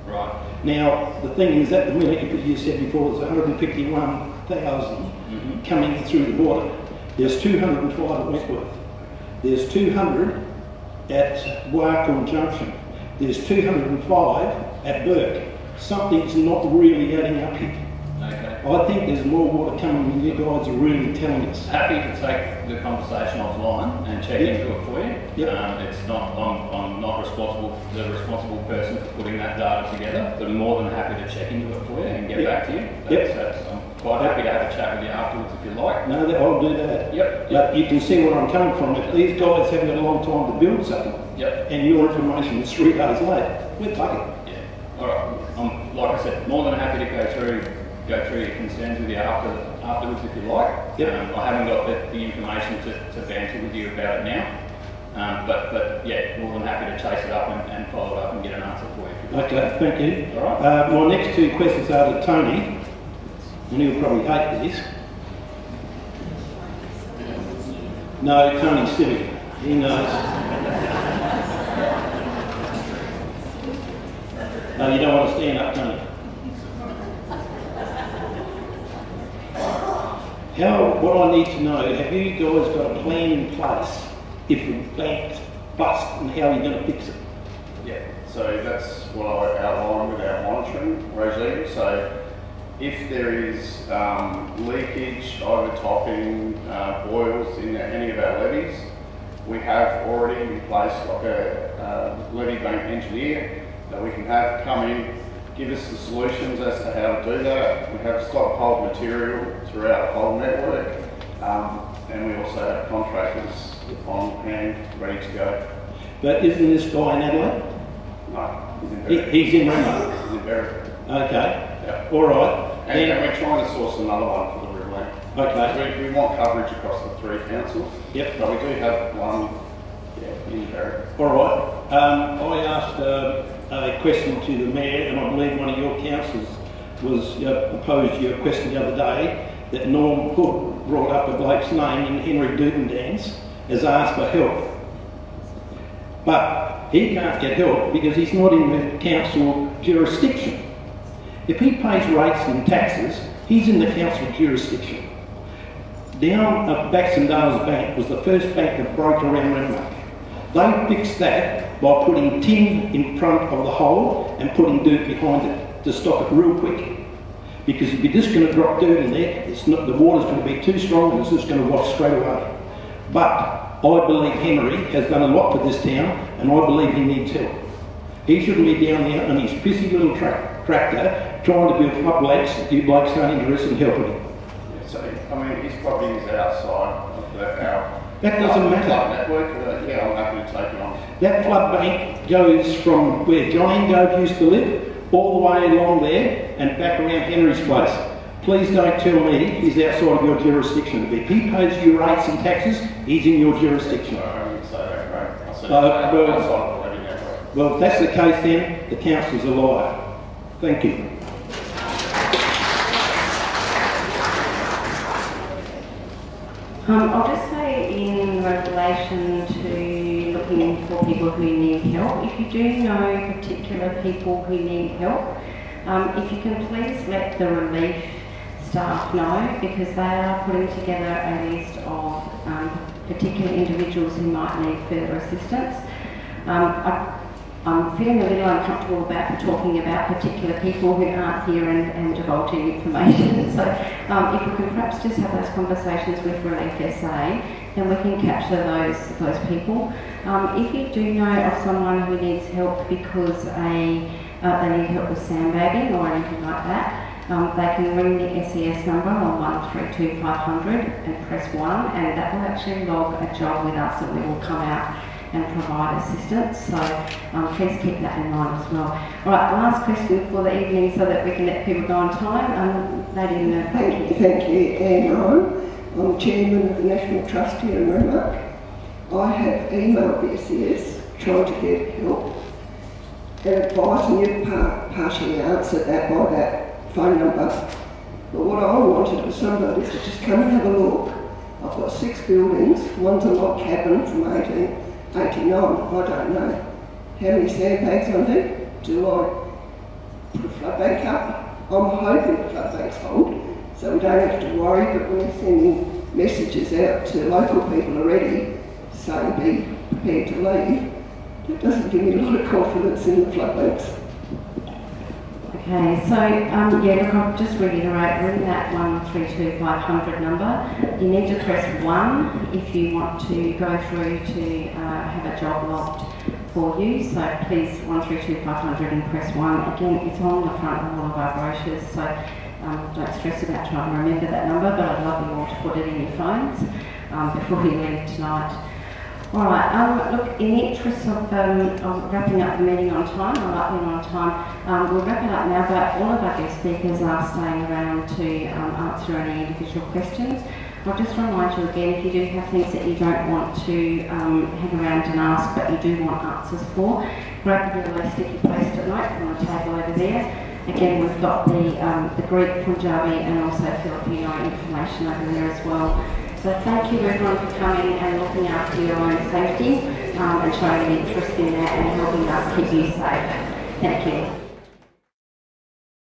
Right. Now, the thing is, at the minute, you said before, there's 151,000 mm-hmm. coming through the border. There's 205 at Wentworth. There's 200 at Wakool Junction. There's 205 at Burke. Something's not really adding up here. Okay. I think there's more water coming than you guys are really telling us. Happy to take the conversation offline and check Yep. into it for you. Um, it's not, I'm, I'm not responsible, the responsible person for putting that data together, but I'm more than happy to check into it for you and get Yep. back to you. Yep. That's, that's, I'm quite happy to have a chat with you afterwards if you like. No, that, I'll do that. Yep. But you can see where I'm coming from. If these guys haven't got a long time to build something, Yep. and your information is three days late, we're bugging. Yeah. All right. I'm, like I said, more than happy to go through go through your concerns with you after afterwards if you like. Yep. Um, I haven't got the, the information to, to banter with you about it now. Um, but, but yeah, more than happy to chase it up and, and follow it up and get an answer for you. If you like. Okay, thank you. All right. Uh, my next two questions are to Tony, and he'll probably hate this. No, Tony Siviour. He knows. No, you don't want to stand up, Tony. How, what I need to know, have you guys got a plan in place if the plant busts and how you're going to fix it? Yeah, so that's what I outlined with our monitoring regime. So if there is um, leakage, overtopping, uh, boils in any of our levees, we have already in place like a, a levee bank engineer that we can have come in, give us the solutions as to how to do that. We have stockpiled material throughout the whole network, um, and we also have contractors on hand, ready to go. But isn't this guy in Adelaide? No, he's in He, he's in Remo. He's in Berwick. Okay. Yeah. All right. And, Then- and we're trying to source another one for the Riverland. Okay. We, we want coverage across the three councils. Yep. But we do have one Yeah, in Berri. All right. Um, I asked uh, a question to the mayor, and I believe one of your councillors was uh, proposed your question the other day that Norm Hood brought up a bloke's name in Henry Dubendans as asked for help. But he can't get help because he's not in the council jurisdiction. If he pays rates and taxes, he's in the council jurisdiction. Down at Baxendale's Bank was the first bank that broke around Renmark. They fixed that by putting tin in front of the hole and putting dirt behind it to stop it real quick. Because if you're just going to drop dirt in there, it's not, the water's going to be too strong and it's just going to wash straight away. But I believe Henry has done a lot for this town and I believe he needs help. He shouldn't be down there on his pissy little tra tractor trying to build floodlights. You blokes aren't interested in helping him. So, I mean, his property is outside of our. That doesn't matter. Flood network, uh, yeah, I'm happy to take it on. That flood bank goes from where John Engove used to live all the way along there and back around Henry's place. Please don't tell me he's outside of your jurisdiction. If he pays you rates and taxes, he's in your jurisdiction. I wouldn't say that, right? I Uh, well- of the levee network. Well, if that's the case then, the council's a liar. Thank you. Um, I'll just people who need help, if you do know particular people who need help, um, if you can please let the relief staff know because they are putting together a list of um, particular individuals who might need further assistance. Um, I, I'm feeling a little uncomfortable about talking about particular people who aren't here and, and divulging information. So um, if we can perhaps just have those conversations with Relief SA, then we can capture those those people. Um, if you do know of someone who needs help because a uh, they need help with sandbagging or anything like that, um, they can ring the SES number on 132500 and press 1 and that will actually log a job with us and we will come out and provide assistance. So um, please keep that in mind as well. All right, last question for the evening so that we can let people go on time. Um, Lady the Thank you, thank you, Anne. I'm chairman of the National Trust here in Renmark. I have emailed the SES trying to get help and advising you par- partially answered that by that phone number. But what I wanted was somebody to just come and have a look. I've got six buildings, one's a log cabin from 1889, I don't know. How many sandbags on? Do I put a flood bank up? I'm hoping the flood banks hold, so we don't have to worry, but we're sending messages out to local people already saying be prepared to leave. That doesn't give me a lot of confidence in the floodlands. Okay, so um, yeah, look, I'll just reiterate, ring that 132500 number. You need to press 1 if you want to go through to uh, have a job locked for you. So please 132500 and press 1. Again, it's on the front of all of our brochures, so um, don't stress about trying to remember that number, but I'd love you all to put it in your phones um, before you leave tonight. All right. Um, look, in the interest of, um, of wrapping up the meeting on time, like being on time. Um, we'll wrap it up now, but all of our guest speakers are staying around to um, answer any individual questions. I'll just remind you again, if you do have things that you don't want to um, hang around and ask, but you do want answers for, grab the yellow sticky post-it note on the table over there. Again, we've got the, um, the Greek, Punjabi, and also Filipino information over there as well. So thank you everyone for coming and looking after your own safety um, and showing an interest in that and helping us keep you safe. Thank you.